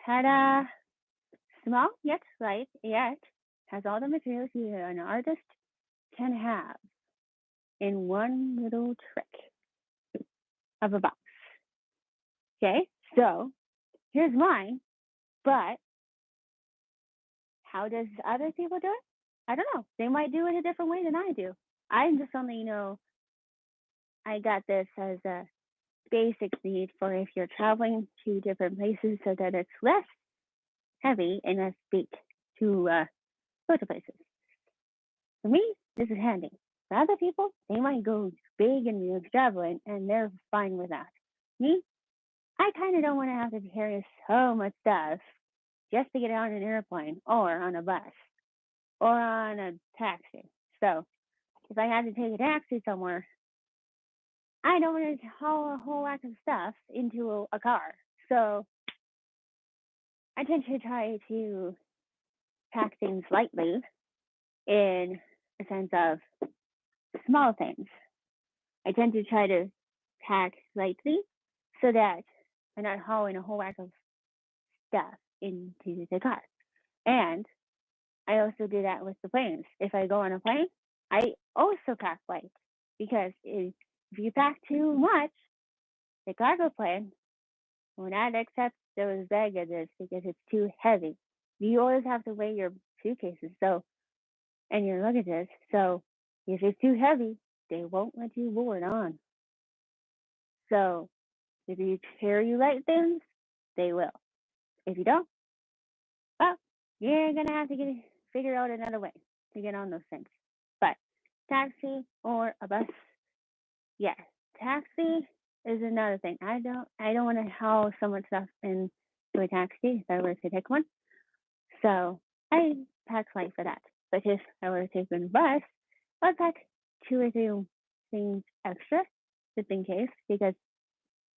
Ta-da! Small yet light, yet has all the materials you an artist can have in one little trick of a box. Okay, so here's mine, but how does other people do it? I don't know. They might do it a different way than I do. I'm just only, you know, I got this as a basic need for if you're traveling to different places so that it's less heavy and less big to uh, places. For me, this is handy. For other people, they might go big and extravagant and they're fine with that. Me, I kind of don't want to have to carry so much stuff just to get on an airplane or on a bus or on a taxi. So if I had to take a taxi somewhere, I don't want to haul a whole lot of stuff into a, a car. So I tend to try to pack things lightly in a sense of small things. I tend to try to pack lightly so that I'm not hauling a whole lot of stuff into the car. And I also do that with the planes. If I go on a plane, I also pack light because if, if you pack too much, the cargo plane will not accept those baggages because it's too heavy. You always have to weigh your suitcases so and your luggages. So if it's too heavy, they won't let you board on. So if you carry light things, they will. If you don't, well, you're gonna have to get figure out another way to get on those things. But taxi or a bus, yes, taxi is another thing. I don't I don't want to haul so much stuff into a taxi if I were to take one. So I pack light for that. But if I were to take a bus, I'd pack two or three things extra just in case because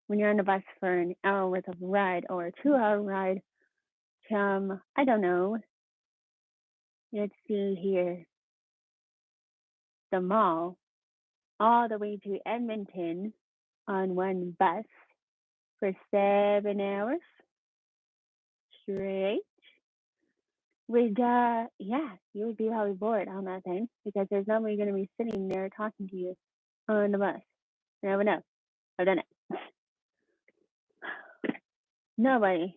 when you're on the bus for an hour worth of ride or a two hour ride from I don't know, let's see here, the mall all the way to Edmonton on one bus for seven hours straight. Would uh yeah, you would be probably bored on that thing because there's nobody gonna be sitting there talking to you on the bus. You never know. I've done it. Nobody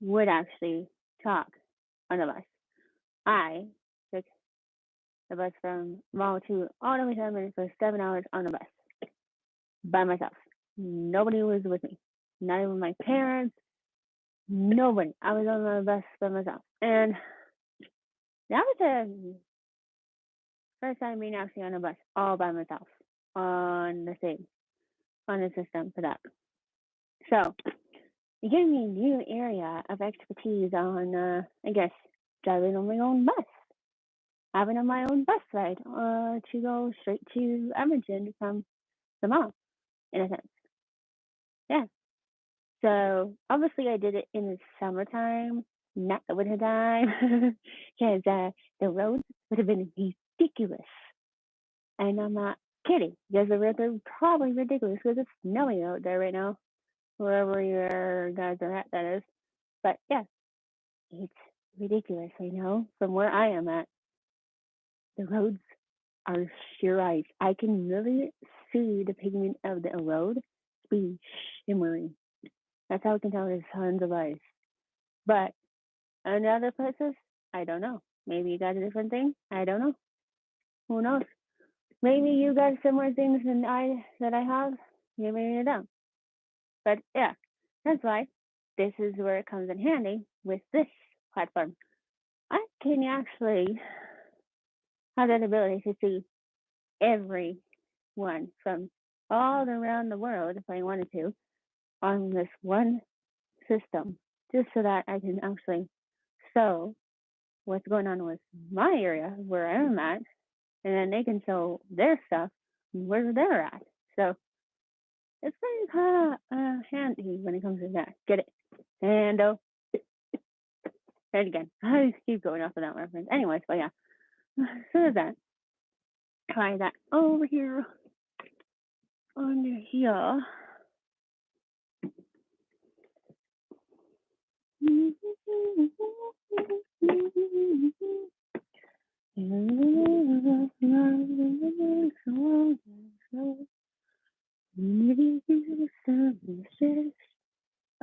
would actually talk on the bus. I took the bus from mall to all the way to Edmonton for seven hours on the bus by myself. Nobody was with me. Not even my parents. Nobody. I was on the bus by myself. And that was the first time being actually on a bus all by myself on the thing, on the system for that. So it gave me a new area of expertise on, uh, I guess, driving on my own bus, having on my own bus ride uh, to go straight to Edmonton from the mall, in a sense. Yeah. So obviously I did it in the summertime, not the winter time, because uh, the roads would have been ridiculous. And I'm not kidding, because the roads are probably ridiculous because it's snowing out there right now, wherever your guys are at, that is. But yeah, it's ridiculous, I know, from where I am at. The roads are sheer ice. I can really see the pigment of the road be shimmering. That's how we can tell there's tons of ice. But in other places, I don't know. Maybe you got a different thing. I don't know. Who knows? Maybe you got similar things than I that I have. Maybe you don't. But yeah, that's why this is where it comes in handy with this platform. I can actually have that ability to see everyone from all around the world if I wanted to on this one system, just so that I can actually show what's going on with my area where I'm at, and then they can show their stuff where they're at. So it's kind of uh, handy when it comes to that. Get it? And oh, and again, I just keep going off of that reference. Anyways, but yeah, so that. Try that over here under here.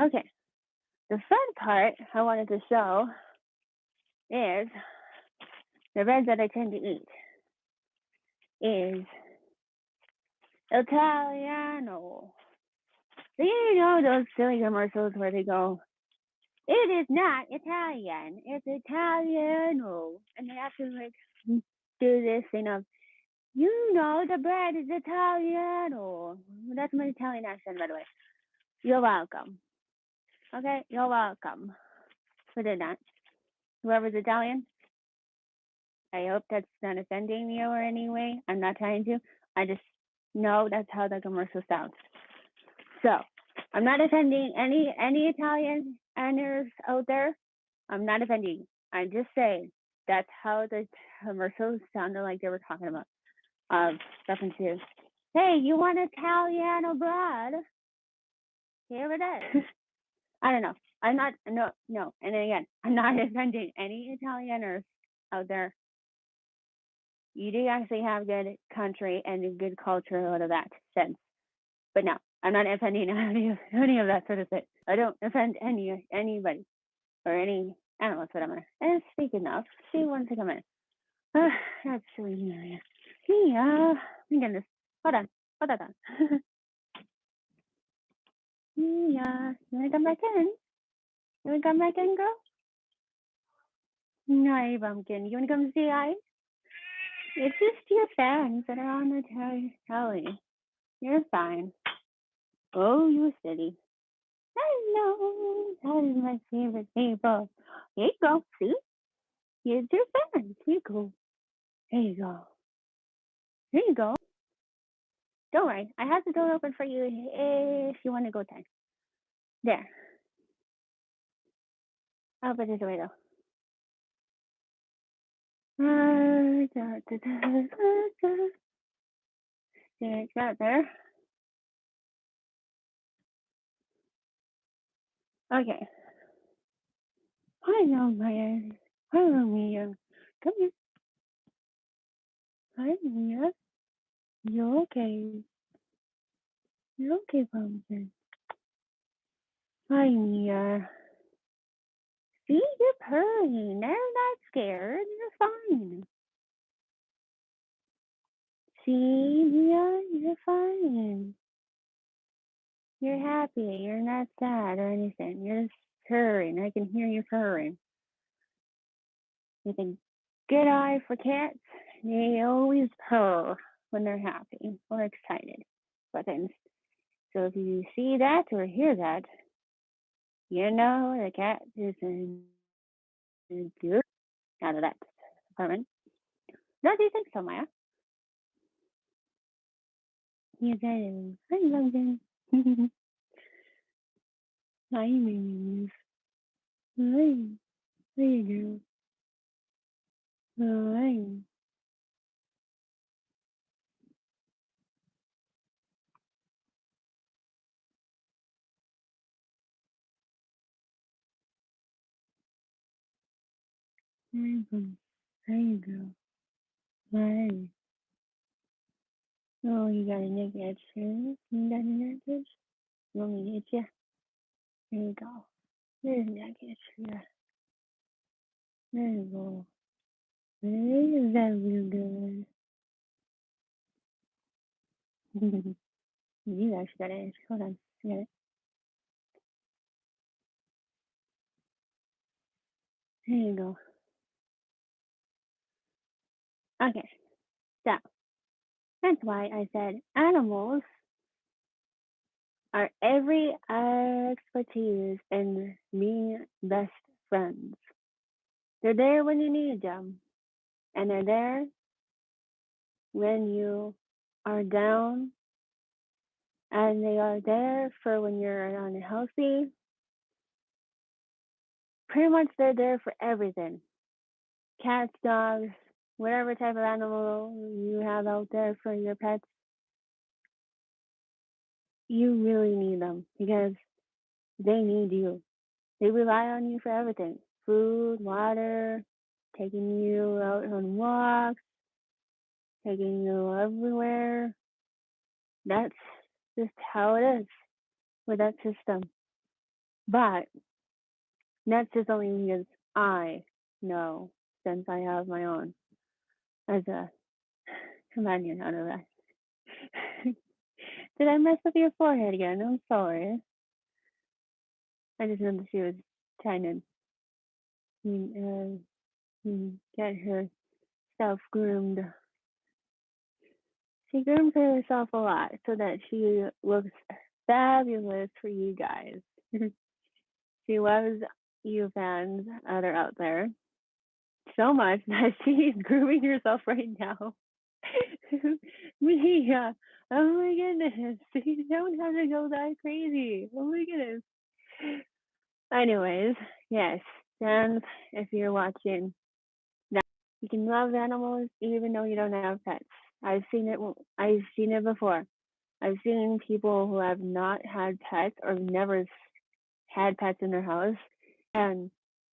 Okay, the fun part I wanted to show is the bread that I tend to eat is Italiano. Do you know those silly commercials where they go, it is not Italian, it's Italiano. And they have to like do this thing of, you know, the bread is Italiano. That's my Italian accent, by the way. You're welcome. Okay, you're welcome for doing that. Whoever's Italian, I hope that's not offending you or anyway. I'm not trying to. I just know that's how the commercial sounds. So I'm not offending any any Italian anners out there. I'm not offending. I'm just saying that's how the commercials sounded like they were talking about. Um, reference to, hey, you want Italian abroad? Here it is. I don't know. I'm not no no. And again, I'm not offending any Italianers out there. You do actually have good country and a good culture out of that sense. But no, I'm not offending any of any of that sort of thing. I don't offend any anybody or any animals, whatever. And speaking of, she wants to come in. Uh, that's silly. Yeah. Yeah. My goodness. Hold on. Hold on. yeah. You wanna come back in? You wanna come back in, girl? No, bumpkin. You wanna come say hi? It's just your fans that are on the tel- telly. You're fine. Oh, you're steady. Hello. That is my favorite people. Here you go. See? Here's your fans. Here you go. There you go. There you go. Don't worry. I have the door open for you if you want to go time. There. Ah, da, da, da. There's that there. Okay. Hello, Maya. Hello, Mia. Come here. Hi, Mia. You're okay? You're okay, Pumpkin? Hi, Mia. See, you're purring. They're not scared. You're fine. See, Mia, you're fine. You're happy. You're not sad or anything. You're just purring. I can hear you purring. With a good eye for cats, they always purr when they're happy or excited for things. So if you see that or hear that, you know the cat is in good out of that apartment. No, do you think so, Maya? Yes, I do. Hi, Hi, Mimi. Hi. There you go. Hi. There you go. Hi. Oh, you got a neck edge? You got a want me you? There you go. There's a neck edge. There you go. There that real good. you actually got an edge. Hold on. I got it. There you go. Okay. So that's why I said animals are every expertise in being best friends. They're there when you need them, and they're there when you are down, and they are there for when you're unhealthy. Pretty much, they're there for everything cats, dogs, whatever type of animal you have out there for your pets. You really need them because they need you. They rely on you for everything food, water, taking you out on walks, taking you everywhere. That's just how it is with that system. But that's just only because I know since I have my own as a companion out of that. Did I mess up your forehead again? I'm sorry. I just that she was trying to mm, uh, mm, get herself groomed. She grooms herself a lot so that she looks fabulous for you guys. she loves you fans that are out there so much that she's grooming herself right now. Mia, oh my goodness, you don't have to go that crazy. Oh my goodness. Anyways, yes, and if you're watching, now you can love animals even though you don't have pets. I've seen it. I've seen it before. I've seen people who have not had pets or never had pets in their house, and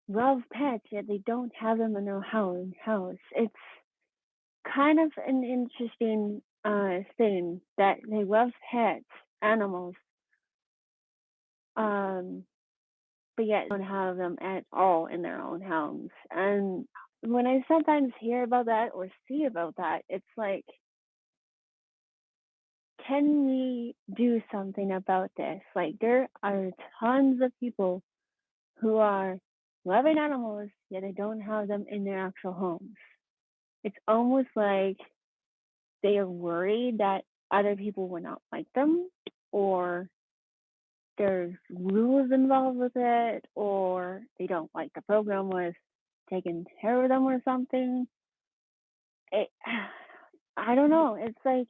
love pets yet they don't have them in their house. House. It's kind of an interesting uh, thing that they love pets, animals, um, but yet don't have them at all in their own homes. And when I sometimes hear about that or see about that, it's like, can we do something about this? Like, there are tons of people who are loving animals, yet they don't have them in their actual homes. It's almost like they are worried that other people will not like them, or there's rules involved with it, or they don't like the program with taking care of them or something. It, I don't know. It's like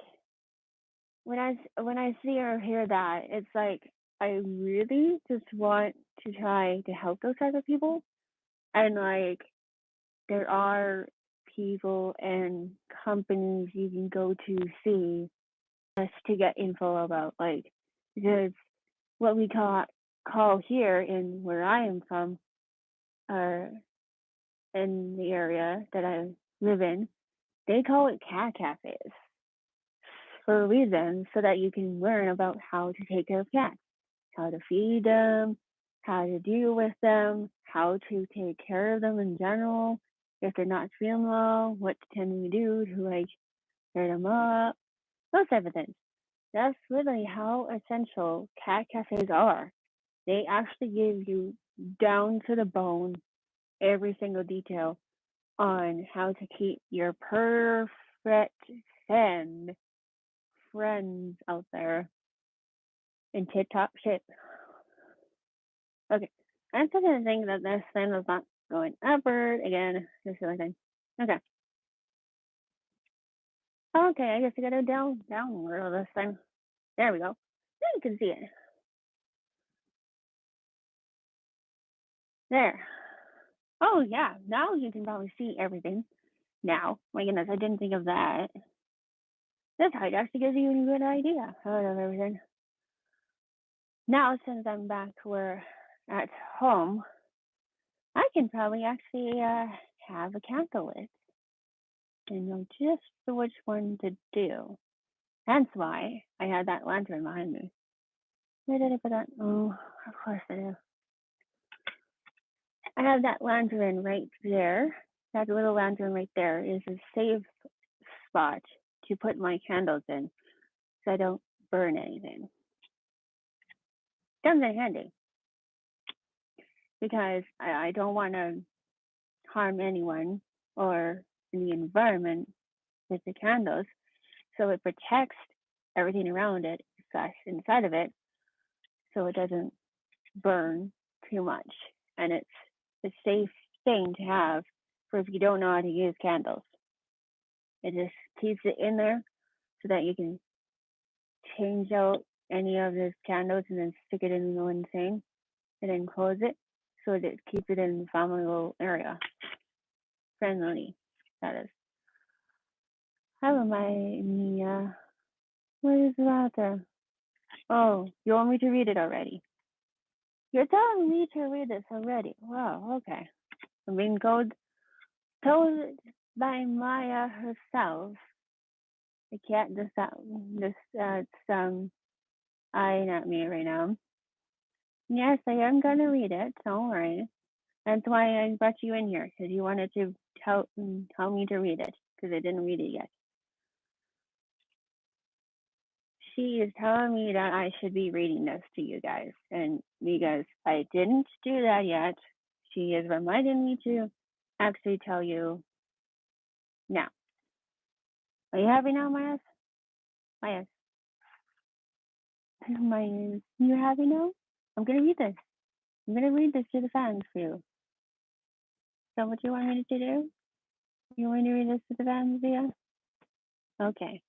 when I when I see or hear that, it's like I really just want to try to help those type of people, and like there are people and companies you can go to see just to get info about like because what we call call here in where I am from, or in the area that I live in, they call it cat cafes for a reason so that you can learn about how to take care of cats, how to feed them, how to deal with them, how to take care of them in general. If they're not feeling well, what can we do to like cheer them up? Those type of things. That's literally how essential cat cafes are. They actually give you down to the bone every single detail on how to keep your perfect friend friends out there in tip top shape. Okay, I'm still gonna think that this thing is not going upward again. This silly thing. Okay. Okay, I guess I gotta down downward of this time. There we go. Now you can see it. There. Oh yeah, now you can probably see everything. Now, my goodness, I didn't think of that. This height actually gives you a good idea of everything. Now, since I'm back where at home, I can probably actually uh, have a candle and know just which one to do. That's why I had that lantern behind me. Where did I put that? Oh, of course I do. I have that lantern right there. That little lantern right there is a safe spot to put my candles in so I don't burn anything. Comes in handy because I, I don't want to harm anyone or the environment with the candles. So it protects everything around it, slash inside of it, so it doesn't burn too much. And it's a safe thing to have for if you don't know how to use candles. It just keeps it in there so that you can change out any of those candles and then stick it in the one thing and then close it so that it keeps it in the family area. Friendly, that is. Hello, my Mia. What is that there? Oh, you want me to read it already? You're telling me to read this already. Wow, okay. Being told, told by Maya herself. I can't just this uh um I not me right now. Yes, I am gonna read it. Don't worry. That's why I brought you in here because you wanted to tell mm, tell me to read it because I didn't read it yet. She is telling me that I should be reading this to you guys, and because I didn't do that yet, she is reminding me to actually tell you now. Are you happy now, Myas? Myas? Myas, you happy now? I'm gonna read this. I'm gonna read this to the fans for you. Is that what you want me to do? You want me to read this to the fans, Via? Okay.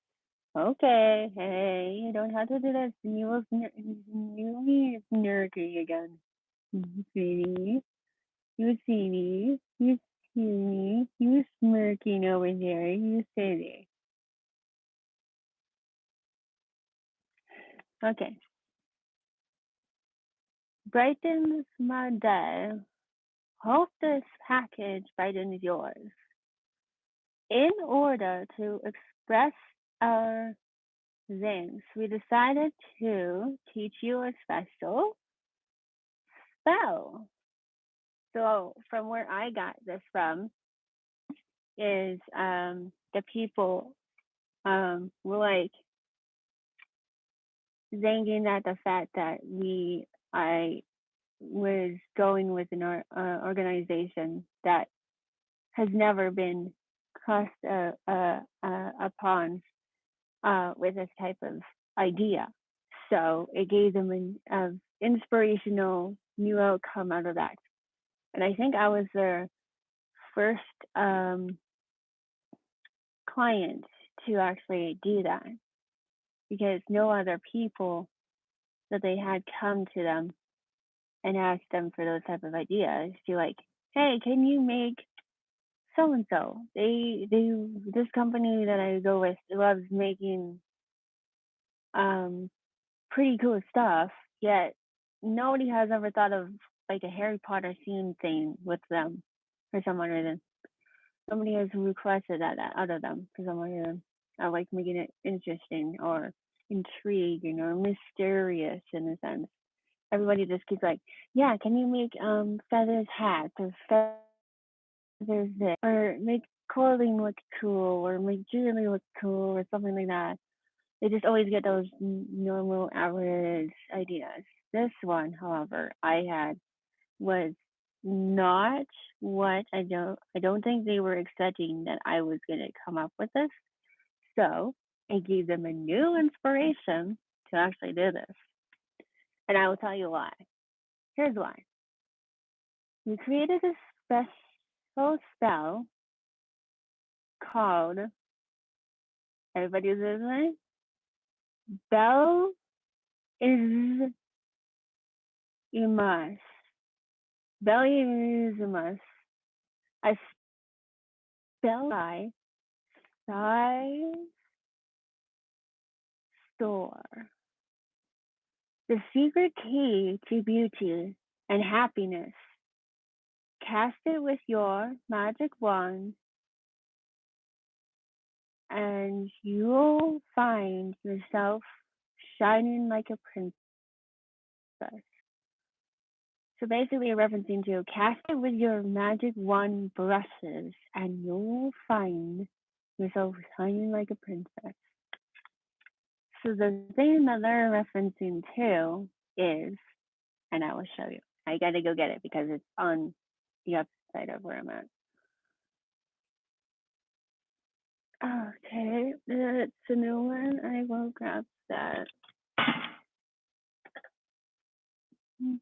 Okay. Hey, you don't have to do this. You will you snarky again. You see me? You see me? You see me? You smirking over there? You silly. Okay. Brightens my day Hope this package right in yours. In order to express our things, we decided to teach you a special spell. So from where I got this from is um the people um were like zanging at the fact that we I was going with an uh, organization that has never been crossed uh, uh, uh, upon uh, with this type of idea. So it gave them an uh, inspirational new outcome out of that. And I think I was their first um, client to actually do that because no other people that they had come to them and asked them for those type of ideas to like, hey, can you make so and so? They they this company that I go with loves making um pretty cool stuff, yet nobody has ever thought of like a Harry Potter theme thing with them for some reason. Somebody has requested that out of them for some reason. I like making it interesting or intriguing or mysterious in a sense. Everybody just keeps like, yeah, can you make um feathers hats or feathers this or make clothing look cool or make jewelry look cool or something like that. They just always get those normal average ideas. This one, however, I had was not what I don't I don't think they were expecting that I was gonna come up with this. So I gave them a new inspiration to actually do this. And I will tell you why. Here's why. We created a special spell called everybody's listening? Bell is imas. Bell is imas. A spell by size store. The secret key to beauty and happiness. Cast it with your magic wand, and you'll find yourself shining like a princess. So basically, referencing to cast it with your magic wand brushes, and you'll find yourself shining like a princess. So the thing that they're referencing to is, and I will show you. I gotta go get it because it's on the upside of where I'm at. Okay, it's a new one. I will grab that. Hmm.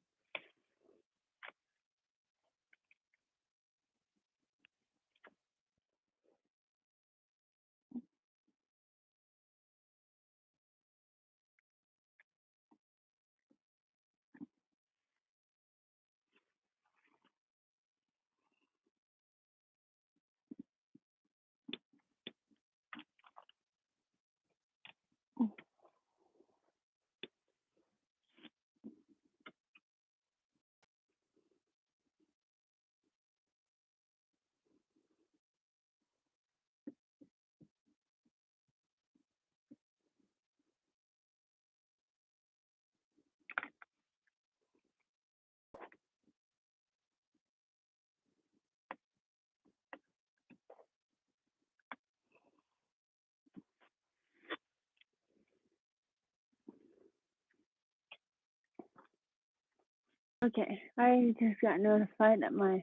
Okay, I just got notified that my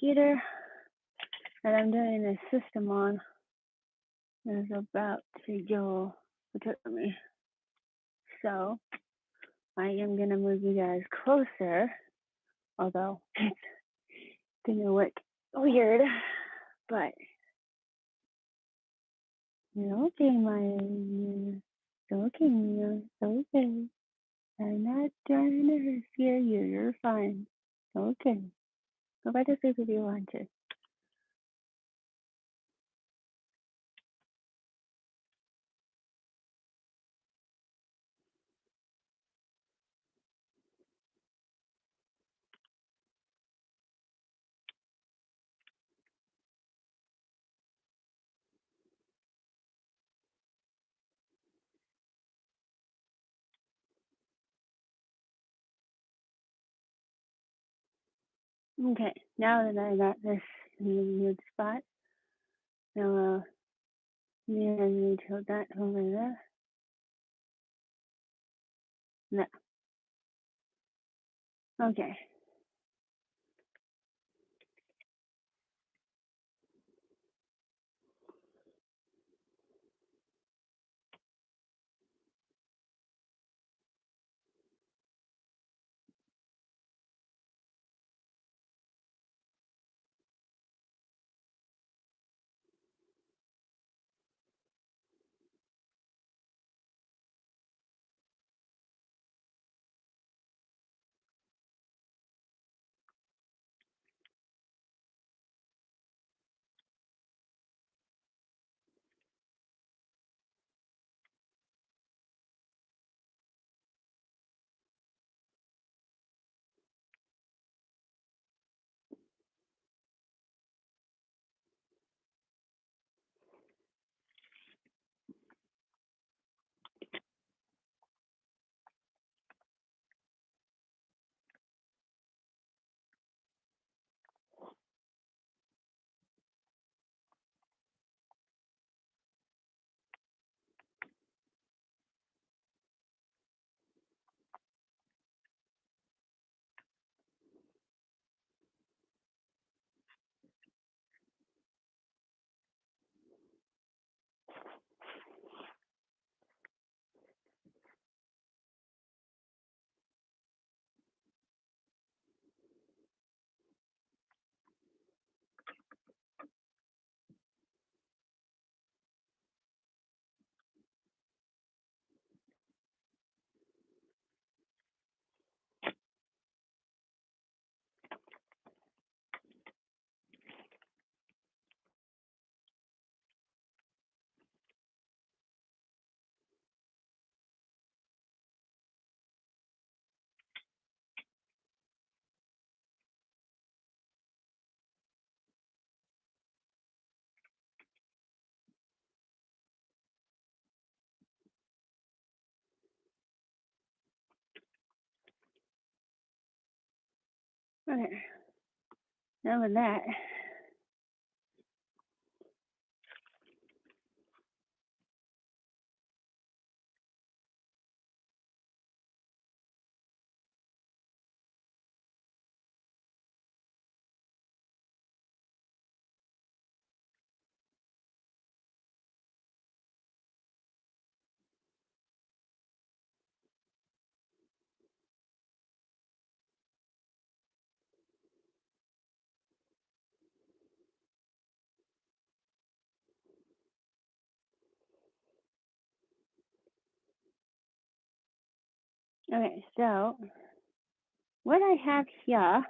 computer that I'm doing a system on is about to go to me. So I am gonna move you guys closer, although it's gonna look weird, but you're okay, my it's okay. It's okay. I'm not trying to scare you. You're fine. Okay. Go back to sleep if you want to. Okay, now that I got this in a good spot, now uh, yeah, I need to tilt that over there. No. Okay. Okay. Now with that, okay, so what I have here,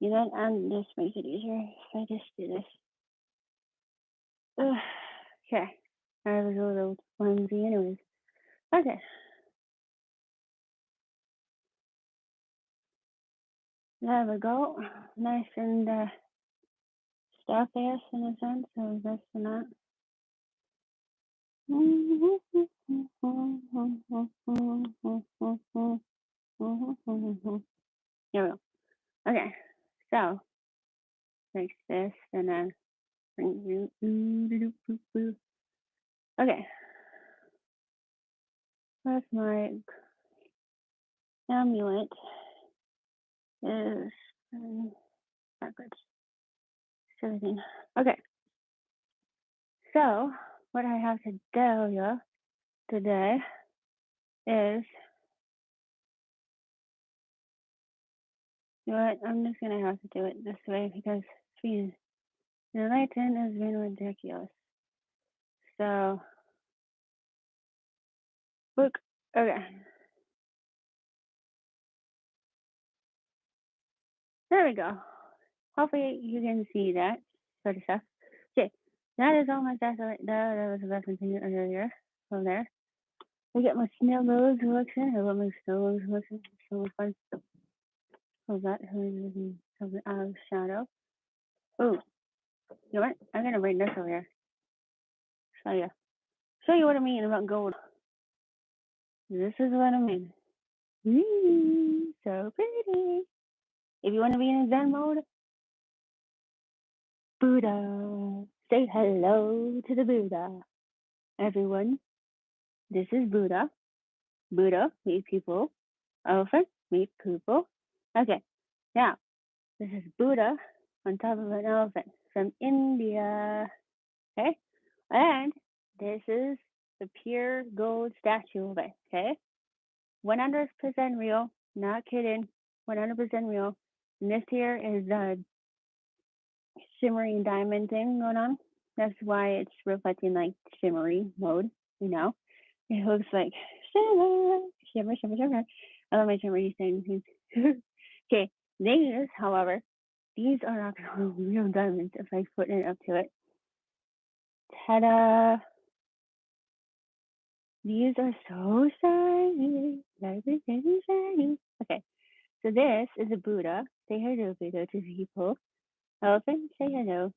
you know, and this makes it easier if I just do this. Ugh, okay. I was a little clumsy anyways. Okay. There we go. Nice and uh, stuffiest in a sense, so that's not. Here we go. Okay, so like this, and then bring you. Okay, that's my amulet. Is um, backwards. Everything. Okay, so what I have to tell you today is you know what? I'm just gonna have to do it this way because being the lighting has been ridiculous. So look, okay. There we go. Hopefully you can see that sort of stuff. That is all my stuff. That that was referencing earlier from there. I get my snow globes collection. I love my snow globes collection. It's so much fun. So that is something out of shadow. Oh, you know what? I'm gonna write this over here. Show you. Show you what I mean about gold. This is what I mean. Whee, so pretty. If you want to be in Zen mode, Buddha. Say hello to the Buddha. Everyone, this is Buddha. Buddha meet people. Elephant meet people. Okay, now this is Buddha on top of an elephant from India. Okay, and this is the pure gold statue of it. Okay, 100% real, not kidding, 100% real. And this here is the shimmery diamond thing going on. That's why it's reflecting like shimmery mode, you know. It looks like shimmer, shimmer, shimmer, shimmer. I love my shimmery things. okay, these, however, these are actual real diamonds if I put it up to it. Ta-da! These are so shiny, like very shiny. Okay, so this is a Buddha. Say hello, Buddha, to people. Elephant, say hello.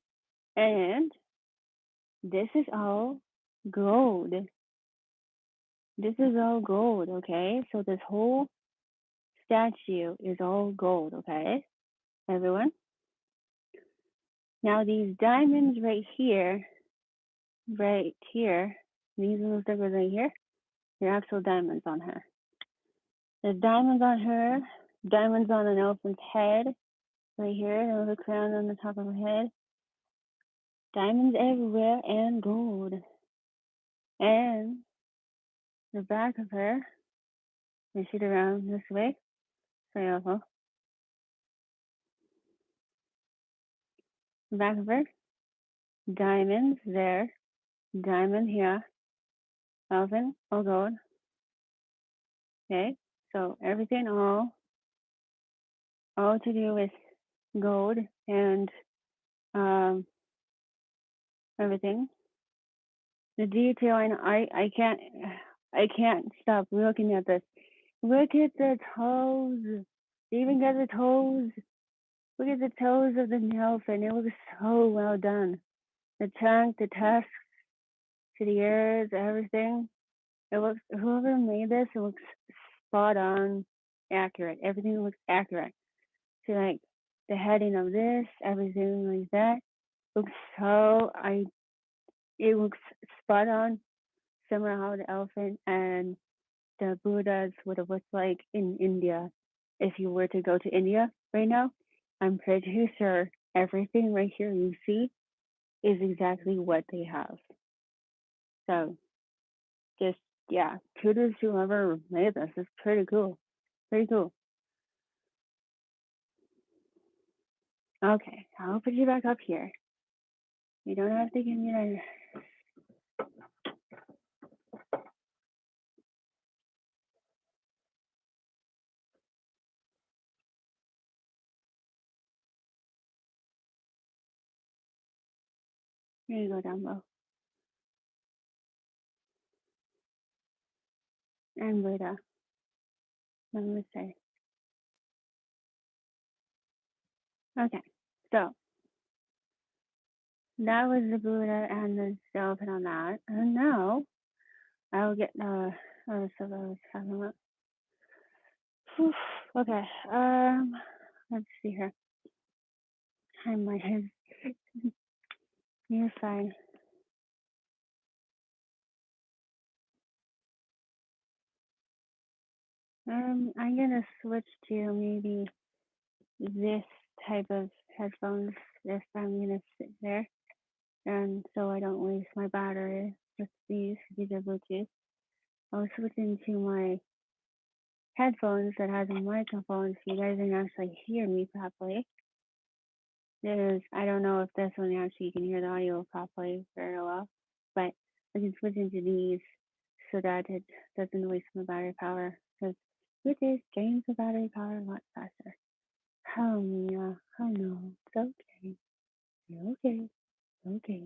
And this is all gold. This is all gold, okay? So this whole statue is all gold, okay? Everyone? Now these diamonds right here, right here, these little stickers right here, they're actual diamonds on her. There's diamonds on her, diamonds on an elephant's head, right here, a crown on the top of her head. Diamonds everywhere and gold. And the back of her, I shoot around this way. Sorry, also. The back of her, diamonds there, diamond here, elephant, all gold. Okay, so everything all, all to do with gold and um, everything. The detailing, I, I can't, I can't stop looking at this. Look at the toes. They even got the toes. Look at the toes of the elephant. It looks so well done. The trunk, the tusks, to the ears, everything. It looks, whoever made this, it looks spot on accurate. Everything looks accurate. So like the heading of this, everything like that looks so, I, it looks spot on. Similar how the elephant and the Buddhas would have looked like in India. If you were to go to India right now, I'm pretty sure everything right here you see is exactly what they have. So just yeah, kudos to whoever made this. It's pretty cool. Pretty cool. Okay, I'll put you back up here. You don't have to give me that. Here you go down low. And Buddha. Namaste. Okay, so that was the Buddha and the elephant on that. And now I'll get the other stuff I was talking about. Whew, Okay, um, let's see here. I might have. You're fine. Um, I'm gonna switch to maybe this type of headphones if I'm gonna sit there, and so I don't waste my battery with these. These are Bluetooth. I'll switch into my headphones that has a microphone so you guys can actually hear me properly. There's, I don't know if this one actually you can hear the audio properly very well, but I can switch into these so that it doesn't waste my battery power because Bluetooth drains the battery power a lot faster. Oh, Mia. Oh, no. It's okay. You're okay. Okay.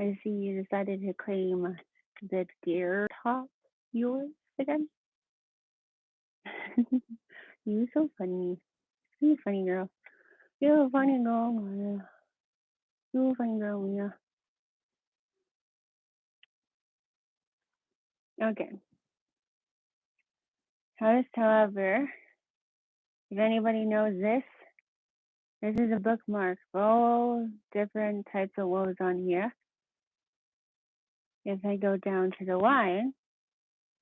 I see you decided to claim the deer top yours again. You're so funny. You're a funny girl. You're a funny girl, Mia. You're a funny girl, Mia. Okay. However, if anybody knows this, This is a bookmark all different types of wolves on here. If I go down to the line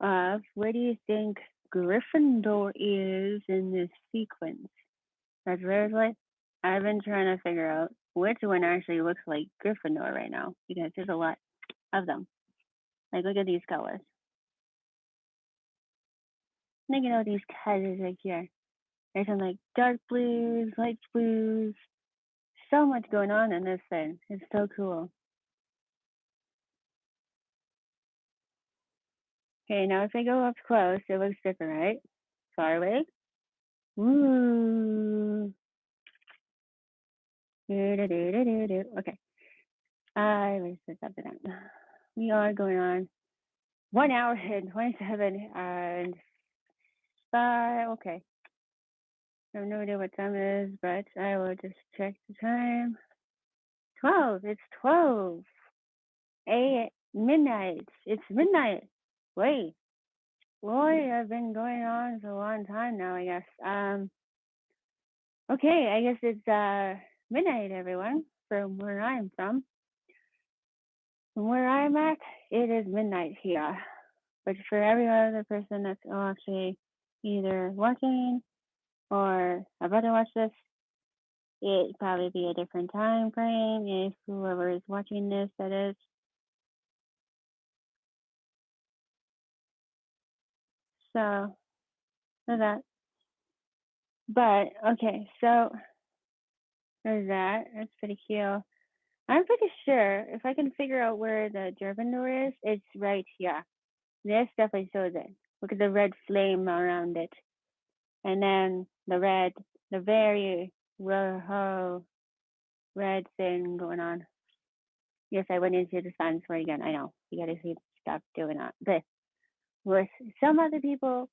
of where do you think Gryffindor is in this sequence? That's seriously, I've been trying to figure out which one actually looks like Gryffindor right now because there's a lot of them. Like, look at these colors. Look at all these colors right here. There's some like dark blues, light blues. So much going on in this thing. It's so cool. Okay, now if I go up close, it looks different, right? Far away. Okay. I was just up and down. We are going on one hour and 27 and five. Okay. I have no idea what time it is, but I will just check the time. 12. It's 12. A midnight. It's midnight. Wait. Boy, I've been going on for a long time now, I guess. Um okay, I guess it's uh midnight everyone from where I'm from. From where I'm at, it is midnight here. But for every other person that's actually either watching or about to watch this, it'd probably be a different time frame if whoever is watching this that is. So that. But okay, so there's that. That's pretty cute. I'm pretty sure if I can figure out where the Gryffindor is, it's right here. This definitely shows it. Look at the red flame around it. And then the red, the very rojo red thing going on. Yes, I went into the science word again. I know. You gotta see stop doing that. But with some other people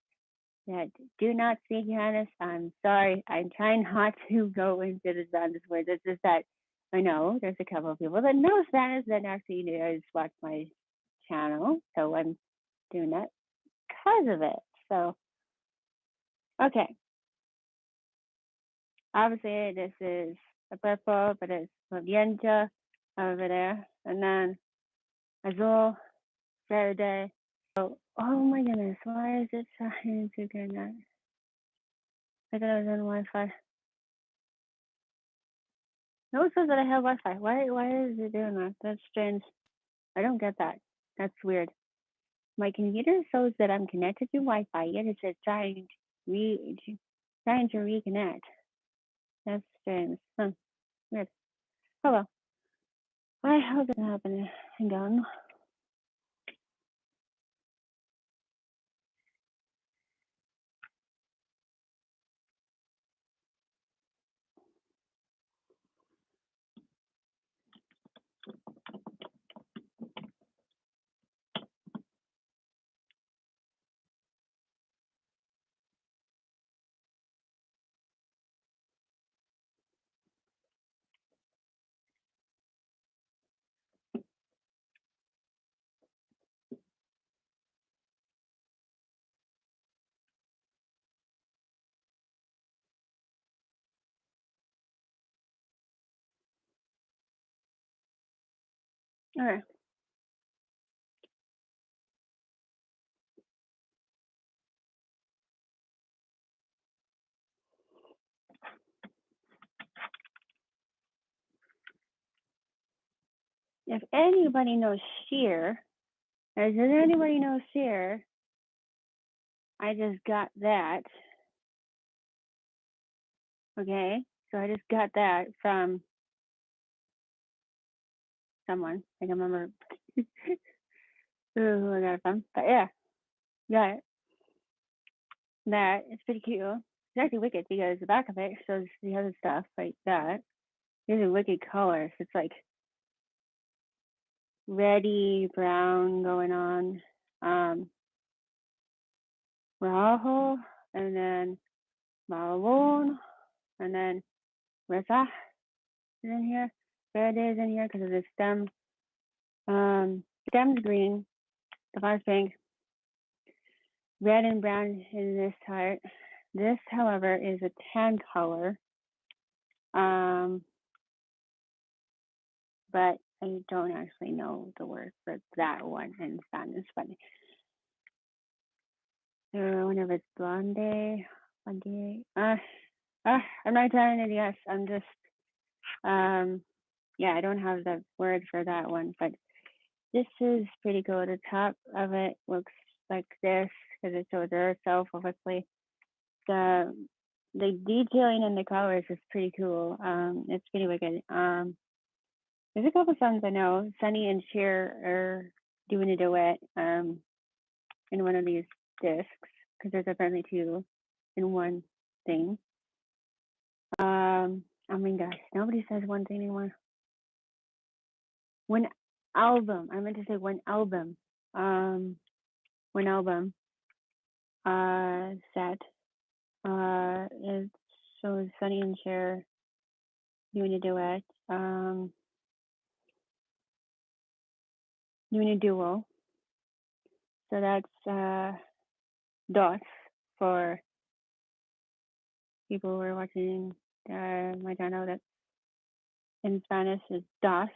that do not speak Spanish, I'm sorry. I'm trying not to go into the Spanish words. It's that I know there's a couple of people that know Spanish that actually just watch my channel. So I'm doing that because of it. So, okay. Obviously, this is a purple, but it's magenta over there. And then azul, verde. Oh, oh my goodness, why is it trying to that? I thought I was on Wi-Fi. No, it says that I have Wi-Fi. Why, why is it doing that? That's strange. I don't get that. That's weird. My computer shows that I'm connected to Wi-Fi, yet it says trying to re trying to reconnect. That's strange. Huh. Weird. Oh well. Why how did that happen? Hang All right. If anybody knows sheer, does mm-hmm. anybody know sheer? I just got that. Okay, so I just got that from someone. I can remember who I got it from. But yeah, got it. That it's pretty cute. It's actually wicked because the back of it shows the other stuff like that. These are wicked colors. It's like reddy brown going on. Um rojo and then marron and then rosa is in here. Is in here because of the stem. Um stem's green, the flower's pink, red and brown in this heart. This, however, is a tan color. Um, but I don't actually know the word for that one in Spanish. But uh, whenever it's blonde, blonde, uh, uh, I'm not telling it. Yes, I'm just, um, yeah, I don't have the word for that one. But this is pretty cool. The top of it looks like this because it shows itself, obviously. The the detailing and the colors is pretty cool. Um, it's pretty wicked. Um, there's a couple songs I know. Sonny and Cher are doing a duet um, in one of these discs because there's apparently two in one thing. Um, I mean, gosh, nobody says one thing anymore. One album. I meant to say one album. Um, one album. Uh, set. Uh, it shows Sonny and Cher doing a duet. Um, doing a duo. So that's uh, DOS for people who are watching. Uh, not know that in Spanish is DOS.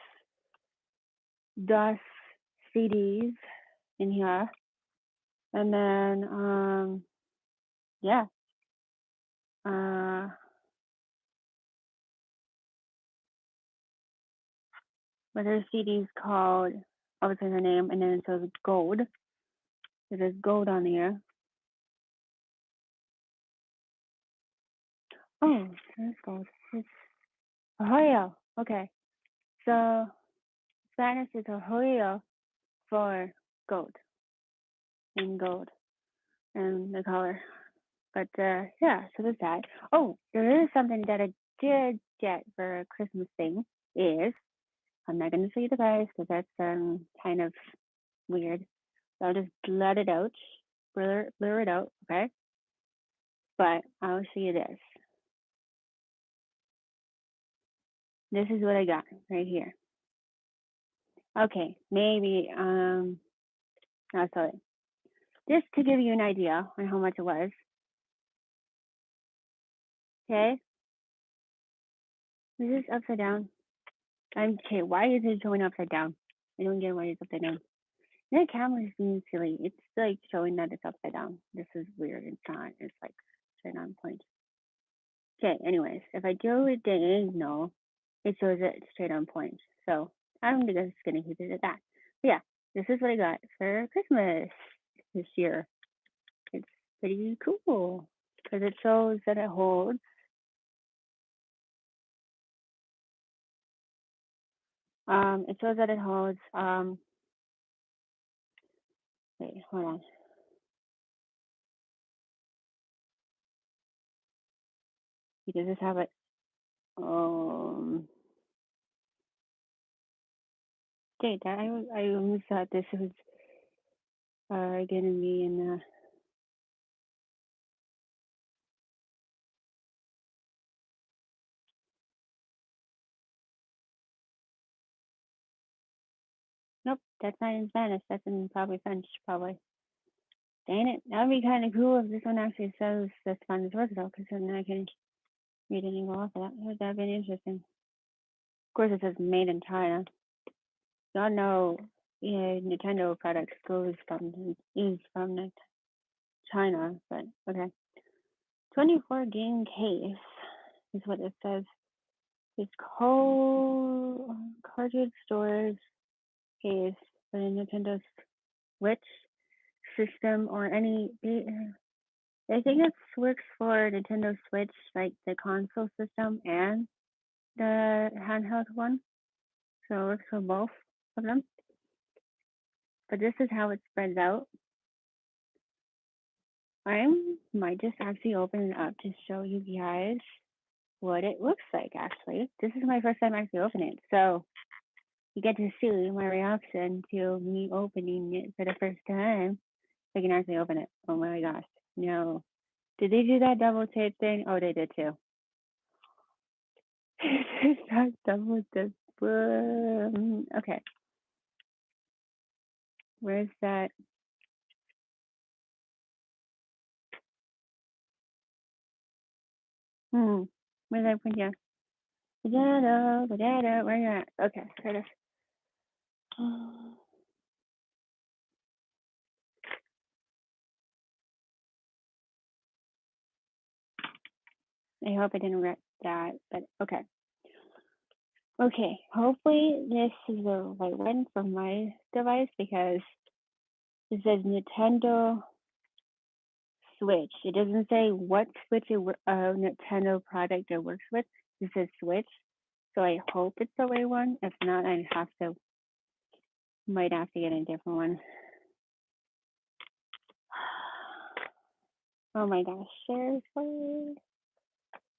DOS CDs in here. And then, um, yeah. Uh, but there's CDs called, obviously the name, and then it says gold. So there's gold on here. Oh, there's gold. It's Ohio. Okay. So Is Ohio for gold in gold and the color. But uh, yeah, so there's that. Oh, there is something that I did get for a Christmas thing is I'm not going to show you the price because that's um kind of weird. So I'll just let it out, blur, blur it out, okay? But I'll show you this. This is what I got right here. Okay, maybe um, I'll show. Just to give you an idea on how much it was. Okay. Is this upside down? I'm okay. Why is it showing upside down? I don't get why it's upside down. The camera is being silly. It's like showing that it's upside down. This is weird. It's not. It's like straight on point. Okay. Anyways, if I it the angle, it shows it straight on point. So I'm just gonna keep it at that. But yeah, this is what I got for Christmas this year. It's pretty cool because it shows that it holds Um, it shows that it holds, um, wait, hold on. Does this have it? Um, that I I almost thought this was uh gonna be in Nope, that's not in Spanish. That's in probably French, probably. Dang it, that'd be kind of cool if this one actually says the Spanish words though, because then I can read it and go off of that. That'd be interesting. Of course, it says made in China. Y'all know, yeah, Nintendo products goes from is from China, but okay. 24 game case is what it says. It's called cartridge storage case for the Nintendo Switch system or any. I think it works for Nintendo Switch, like the console system and the handheld one. So it works for both of them. But this is how it spreads out. I might just actually open it up to show you guys what it looks like actually. This is my first time actually opening it. So you get to see my reaction to me opening it for the first time. I can actually open it. Oh my gosh. No. Did they do that double tape thing? Oh, they did too. that double tape. Mm, okay. Where's that? Hmm. Where's that put here? Potato, potato, where you at? Okay, here it is. I hope I didn't wreck that, but okay. Okay, hopefully this is the right one for my device because it says Nintendo Switch. It doesn't say what Switch it, wo- uh, Nintendo product it works with. It says Switch. So I hope it's the right one. If not, I have to, might have to get a different one. Oh my gosh, seriously?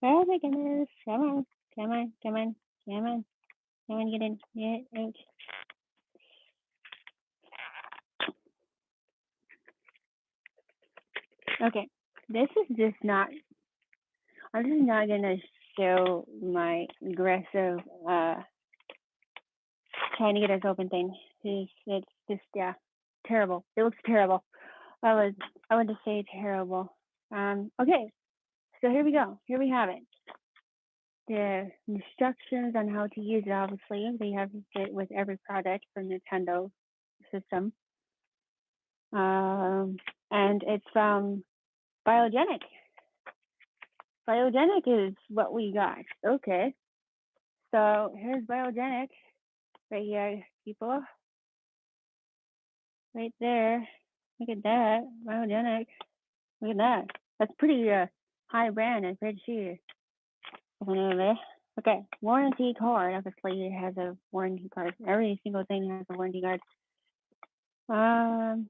Oh my goodness, come on, come on, come on, come on, come on, get in, out. Okay, this is just not, I'm just not gonna show my aggressive, uh, trying to get us open thing. It's, it's just, yeah, terrible. It looks terrible. I would, I would just say terrible. Um, okay, so here we go. Here we have it. The instructions on how to use it, obviously, they have it with every product for Nintendo system. Um, and it's from Biogenic. Biogenic is what we got. Okay. So here's Biogenic right here, people. Right there. Look at that. Biogenic. Look at that. That's pretty uh, high brand, I'm pretty sure. Okay. Warranty card. Obviously, it has a warranty card. Every single thing has a warranty card. Um,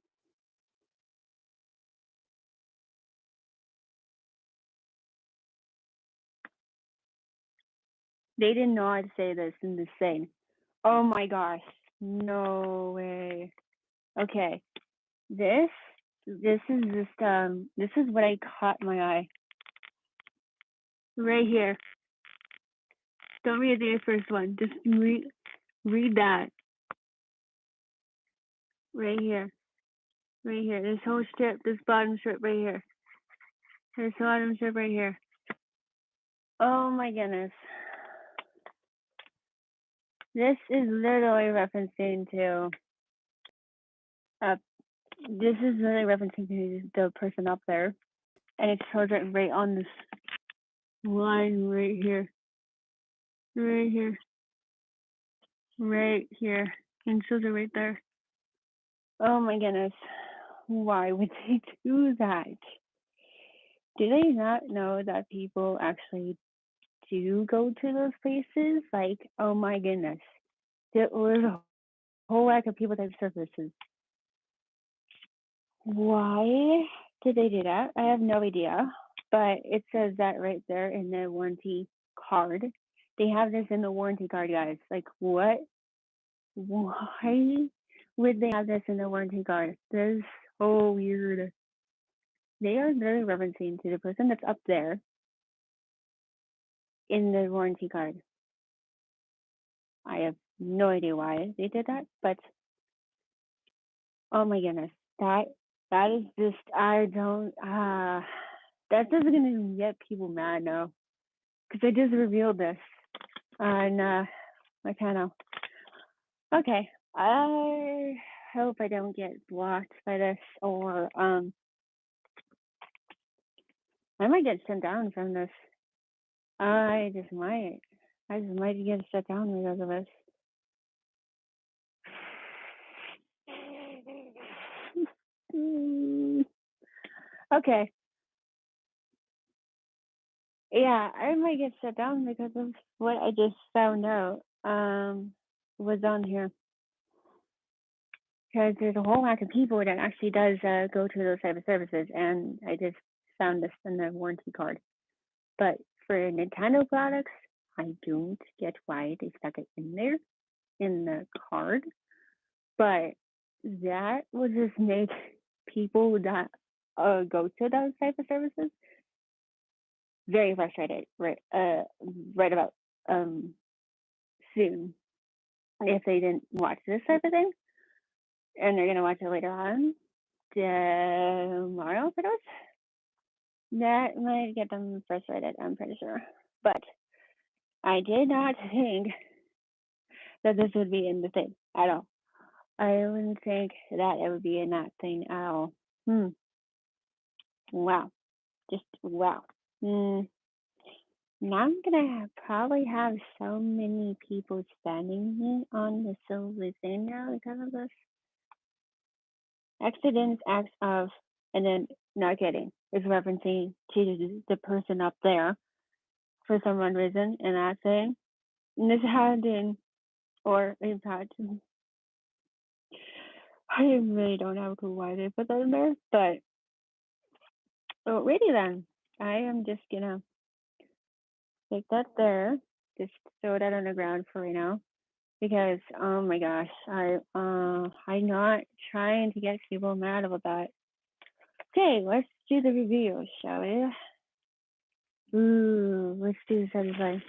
they did not know I'd say this in the thing. Oh my gosh. No way. Okay. This this is just um this is what I caught my eye. Right here. Don't read the first one. Just read read that. Right here. Right here. This whole strip, this bottom strip right here. This bottom strip right here. Oh my goodness. This is literally referencing to uh this is really referencing to the person up there. And it shows it right on this line right here. Right here. Right here. And shows right there. Oh my goodness. Why would they do that? Do they not know that people actually do go to those places? Like, oh my goodness. There was a whole lack of people that have services. Why did they do that? I have no idea. But it says that right there in the warranty card. They have this in the warranty card, guys. Like, what? Why would they have this in the warranty card? This is so weird. They are literally referencing to the person that's up there in the warranty card. I have no idea why they did that, but oh my goodness, that that is just I don't uh that's just gonna get people mad now because I just revealed this on uh my channel. Okay, I hope I don't get blocked by this or um I might get sent down from this. I just might. I just might get shut down because of this. Okay. Yeah, I might get shut down because of what I just found out um was on here. Because there's a whole lot of people that actually does uh, go to those type of services, and I just found this in the warranty card. But for Nintendo products, I don't get why they stuck it in there in the card. But that would just make people that uh, go to those type of services very frustrated right uh right about um soon if they didn't watch this type of thing and they're gonna watch it later on tomorrow for those that might get them frustrated i'm pretty sure but I did not think that this would be in the thing at all. I wouldn't think that it would be in that thing at all. Hmm. Wow. Just wow. Hmm. Now I'm gonna have, probably have so many people standing on the silver thing now because of this. Accidents, acts of, and then not getting is referencing to the person up there for some unknown reason in that thing. And this happened, or in fact, I really don't have a clue why they put that in there, but alrighty then. I am just gonna take that there, just throw that on the ground for right now. Because oh my gosh, I uh I'm not trying to get people mad about that. Okay, let's do the review, shall we? Ooh, let's do the satisfying.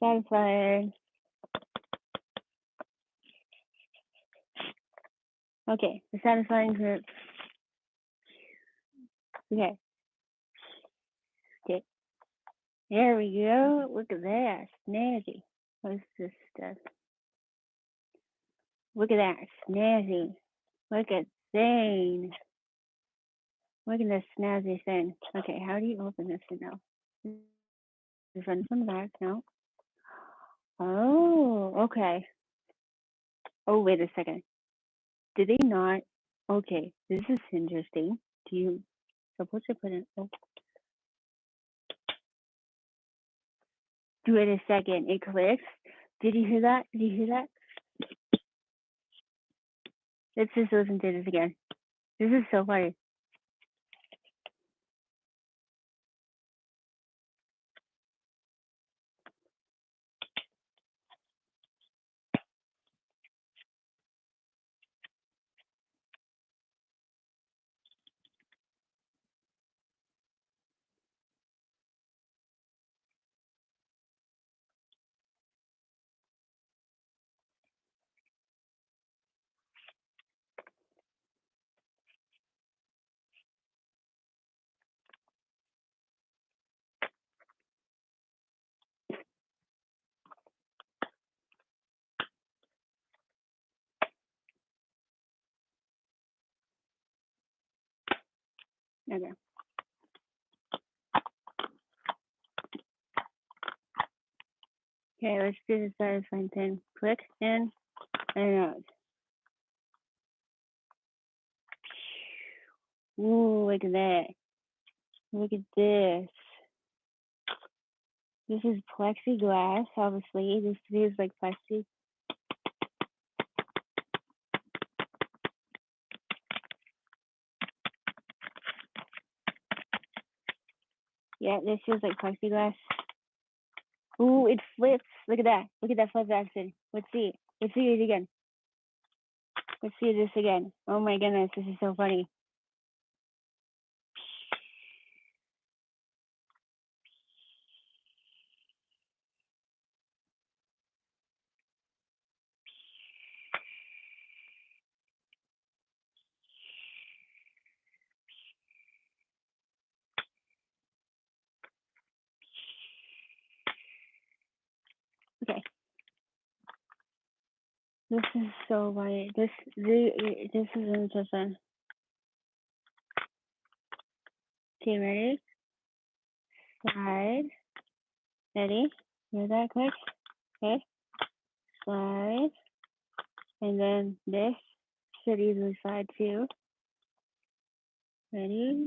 Satisfied. Okay, the satisfying group. Okay. Okay. There we go. Look at that. Snazzy. What's this stuff? Look at that. Snazzy. Look at thing. Look at this snazzy thing. Okay, how do you open this now? This one from back, no? Oh, okay. Oh, wait a second. Did they not? Okay, this is interesting. Do you supposed to put it? Oh, do it a second. It clicks. Did you hear that? Did you hear that? Let's just listen to this again. This is so funny. Okay. Okay, let's do the satisfying thing. Click in and out. Ooh, look at that. Look at this. This is plexiglass, obviously. This feels like plexi. Yeah, this feels like plexiglass. Ooh, it flips. Look at that. Look at that flip action. Let's see. Let's see it again. Let's see this again. Oh my goodness, this is so funny. Okay. This is so funny. This the this is interesting. Okay, ready? Slide. Ready? Hear that click? Okay. Slide. And then this should easily slide too. Ready?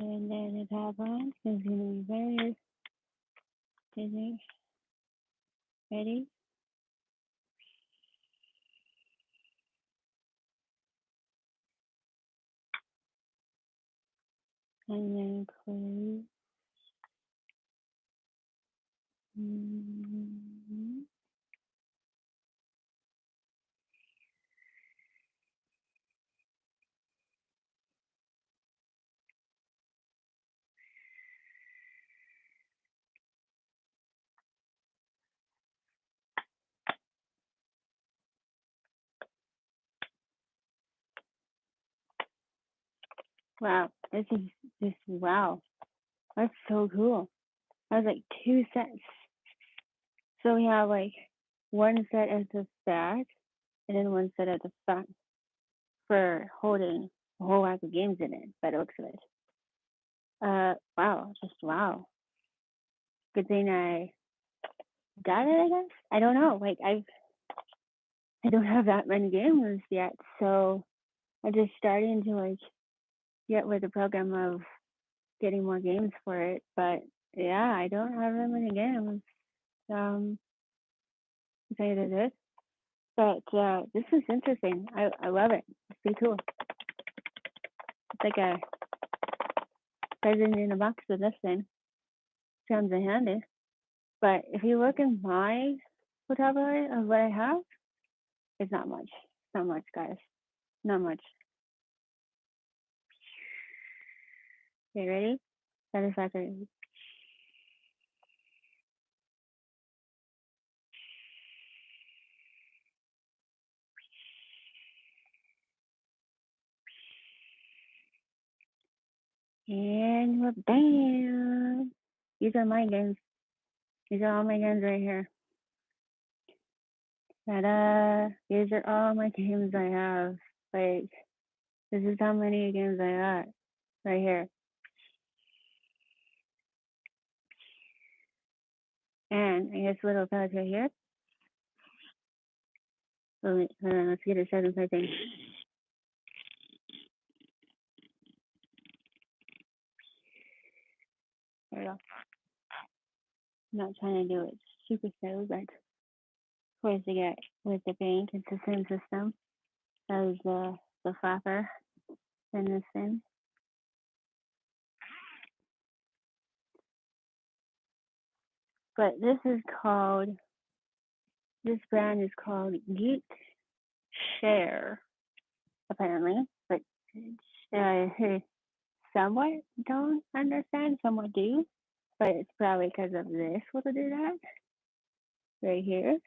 And then the on is going to be very busy. Ready? and then close. Mhm. Wow, this is just wow. That's so cool. That's like two sets. So we have like one set at the back and then one set at the front for holding a whole whack of games in it by the looks of it. Uh wow, just wow. Good thing I got it, I guess. I don't know. Like I've I don't have that many games yet, so I'm just starting to like get with the program of getting more games for it. But yeah, I don't have that many games. Um tell you the truth. But uh this is interesting. I I love it. It's pretty cool. It's like a present in a box with this thing. Sounds handy. But if you look in my vocabulary of what I have, it's not much. Not much, guys. Not much. Okay, ready? Satisfactory. And we're bam. These are my games. These are all my games right here. Ta-da! These are all my games I have. Like, this is how many games I got right here. And I guess little pouch right here. Wait, hold on, let's get a second thing. There we go. I'm not trying to do it super slow, but of course to get with the bank, it's the same system as the the flapper in this thing. But this is called this brand is called Geek Share, apparently. But uh, somewhat don't understand, somewhat do. But it's probably because of this What will do that. Right here.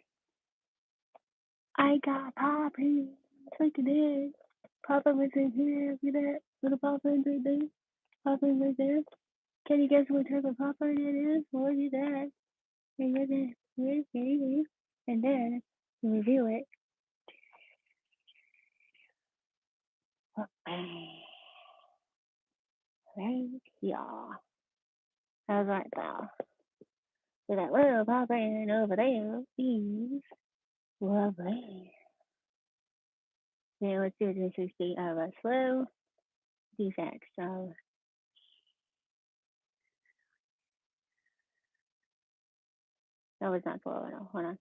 I got Poppy. Look at this. Papa was in here. Look at that. Little Papa right there. Papa right there. Can you guess what type of Papa it is? Look at that. And then review it. Right here. How's that now? So that little Papa in over there is lovely. Now let's do the 60 of a slow defect. So that was not slow enough. Hold on.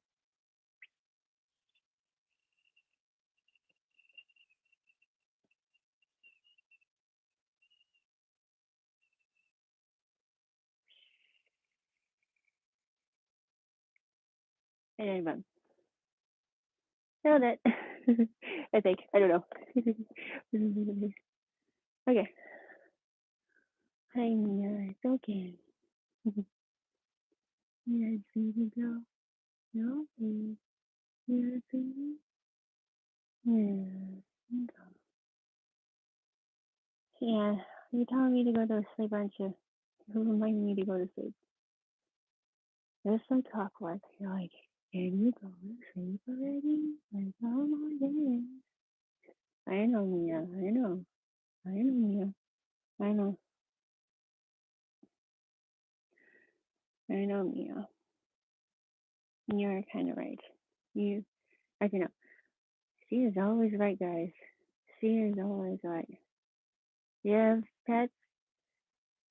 And then boom. Nailed it. I think. I don't know. okay. Hi, Mia. It's okay. Yes, baby girl. No, please. Yes, baby. Yeah. You're telling me to go to sleep, aren't you? You're reminding me to go to sleep. It's so clockwork. You're like, can you go to sleep already? Like, oh my goodness. I know, Mia. I know. I know, Mia. I know. I know, Mia. You're kind of right. You, I don't know. She is always right, guys. She is always right. Yeah, pets,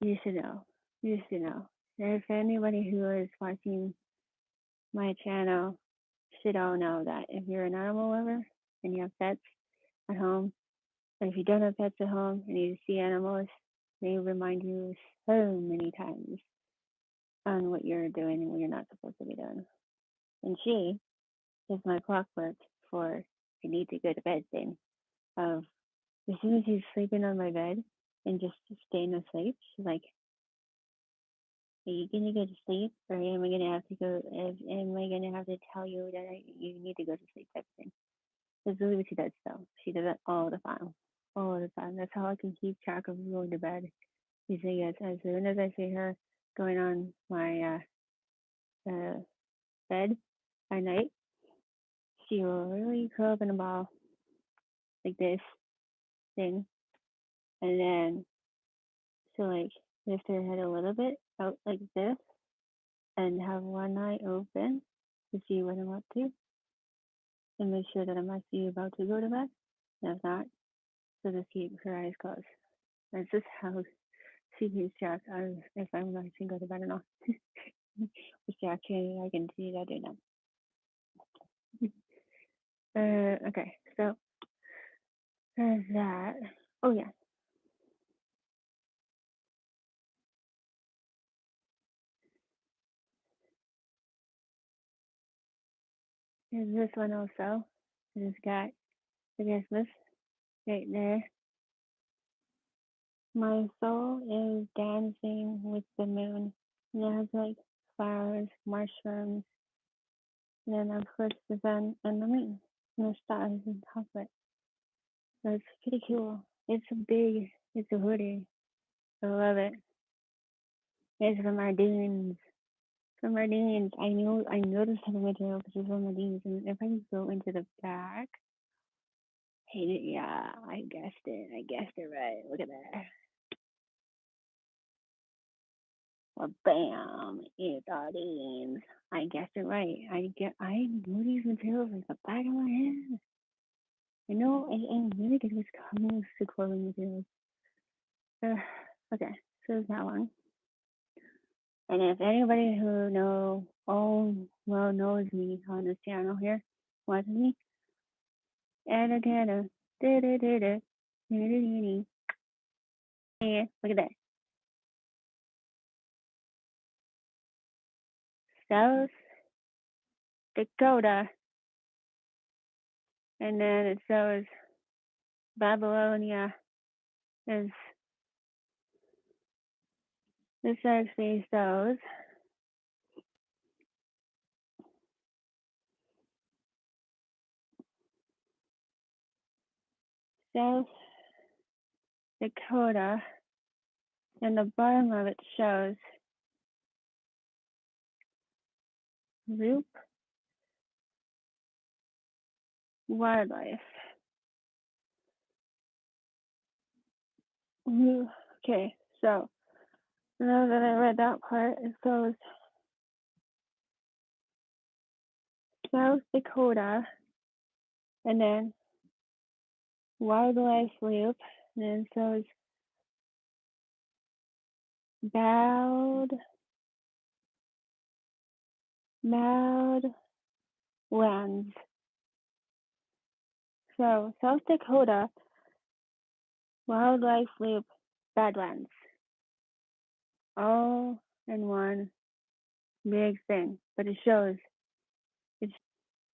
you should know. You should know. If anybody who is watching my channel should all know that if you're an animal lover and you have pets at home, but if you don't have pets at home and you see animals, They remind you so many times on what you're doing and what you're not supposed to be doing. And she is my clockwork for I need to go to bed thing. Of as soon as she's sleeping on my bed and just staying asleep, she's like, Are you gonna go to sleep or am I gonna have to go am I gonna have to tell you that I, you need to go to sleep type thing. That's really what she does though. She does it all the time. All the time. That's how I can keep track of going to bed. You say yes, as soon as I see her going on my uh, uh bed at night, she will really curl up in a ball like this thing, and then she'll like lift her head a little bit out like this, and have one eye open to see what I'm up to, and make sure that I'm actually about to go to bed. And if not, so just keep her eyes closed. That's just how track of if I'm bed or not. Which actually I can see that now. Uh, okay, so there's that. Oh yeah, there's this one also. It's got the Christmas right there. My soul is dancing with the moon. And it has like flowers, mushrooms, and then of course the sun and the moon and the stars of it. So it's pretty cool. It's a big, it's a hoodie. I love it. It's from Ardene's. From Ardene's. I know, I know this type of material because it's from Ardene's. And if I go into the back, hey, yeah, I guessed it. I guessed it right. Look at that. Well, bam, it's Ardene's. I guessed it right. I get, I know these materials like the back of my hand. I know, I, I'm really good with coming to clothing materials. Uh, okay, so there's that one. And if anybody who know, oh, well, knows me on this channel here, watches me, and again, da da da da, da da da da. Look at that. South Dakota. And then it shows Babylonia is this actually shows South Dakota and the bottom of it shows Loop Wildlife. Okay, so now that I read that part, it goes South Dakota and then Wildlife Loop, and then it shows Bowed Bowed Lands. So South Dakota Wildlife Loop Badlands. All in one big thing. But it shows it's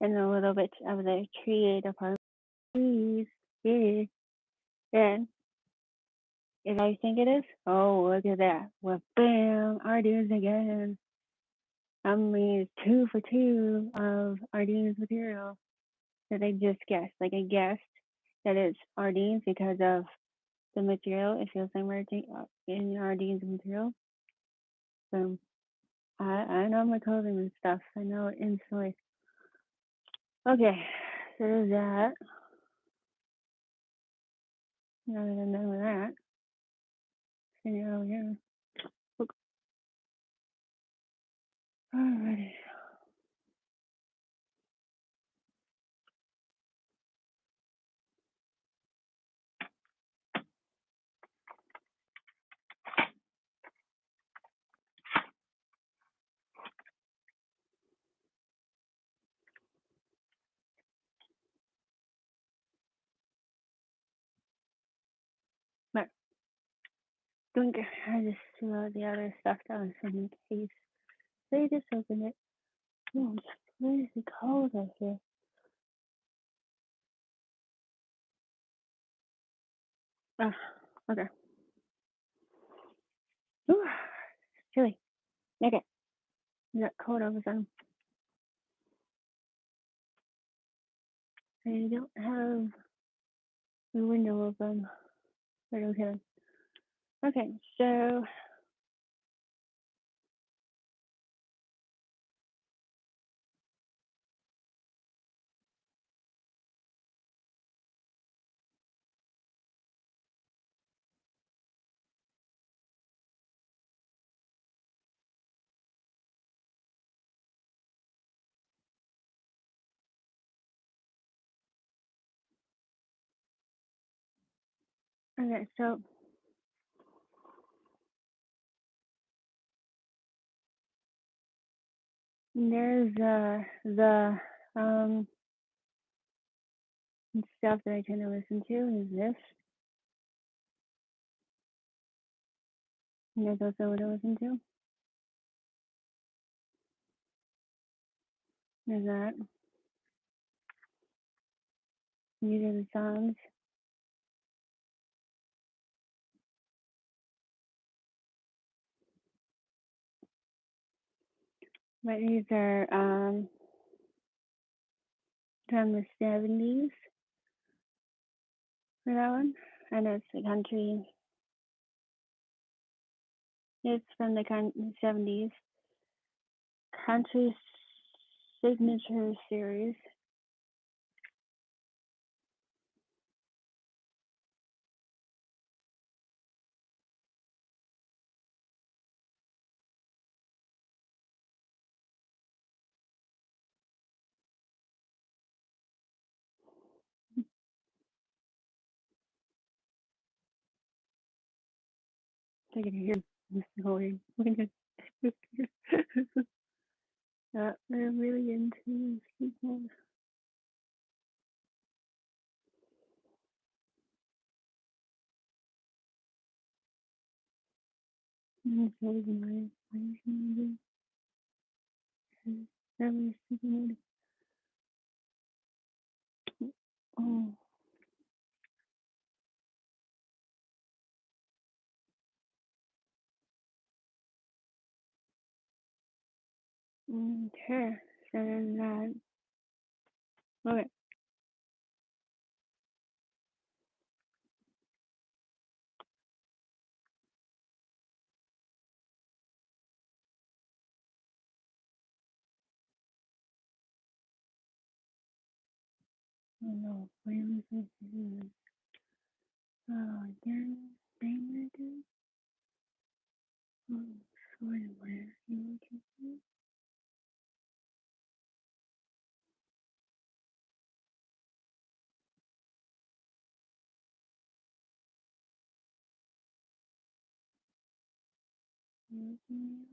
in a little bit of the creative part. Trees. Yeah. Then if I think it is, oh look at that. Well bam, Ardene's again. It's two for two of Ardene's material that I just guessed. Like I guessed that it's Ardene's because of the material. It feels like uh, in Ardene's material. So I I know my clothing and stuff. I know it instantly. Okay, so there's that. Now that I know that, see over here. Look. Alrighty. Right. Don't get, I just threw the other stuff down some in case. They just opened it. Oh, it's crazy cold out here. Ah, okay. Ooh, it's chilly. Okay. It got cold all of a sudden. I don't have the window open. But okay. Okay, so okay, so there's uh the um stuff that I tend to listen to is this. And there's also what I listen to. There's that. These are the songs. But these are um from the seventies for that one. And it's the country it's from the seventies. Country signature series. I can hear Mr. Holding. uh, they're really into sleep mode. Mm, so is my sleep mode. Oh, okay. There's that. Okay. No, where was? Oh, again, name again? Oh, sorry, where looking? You looking Okay.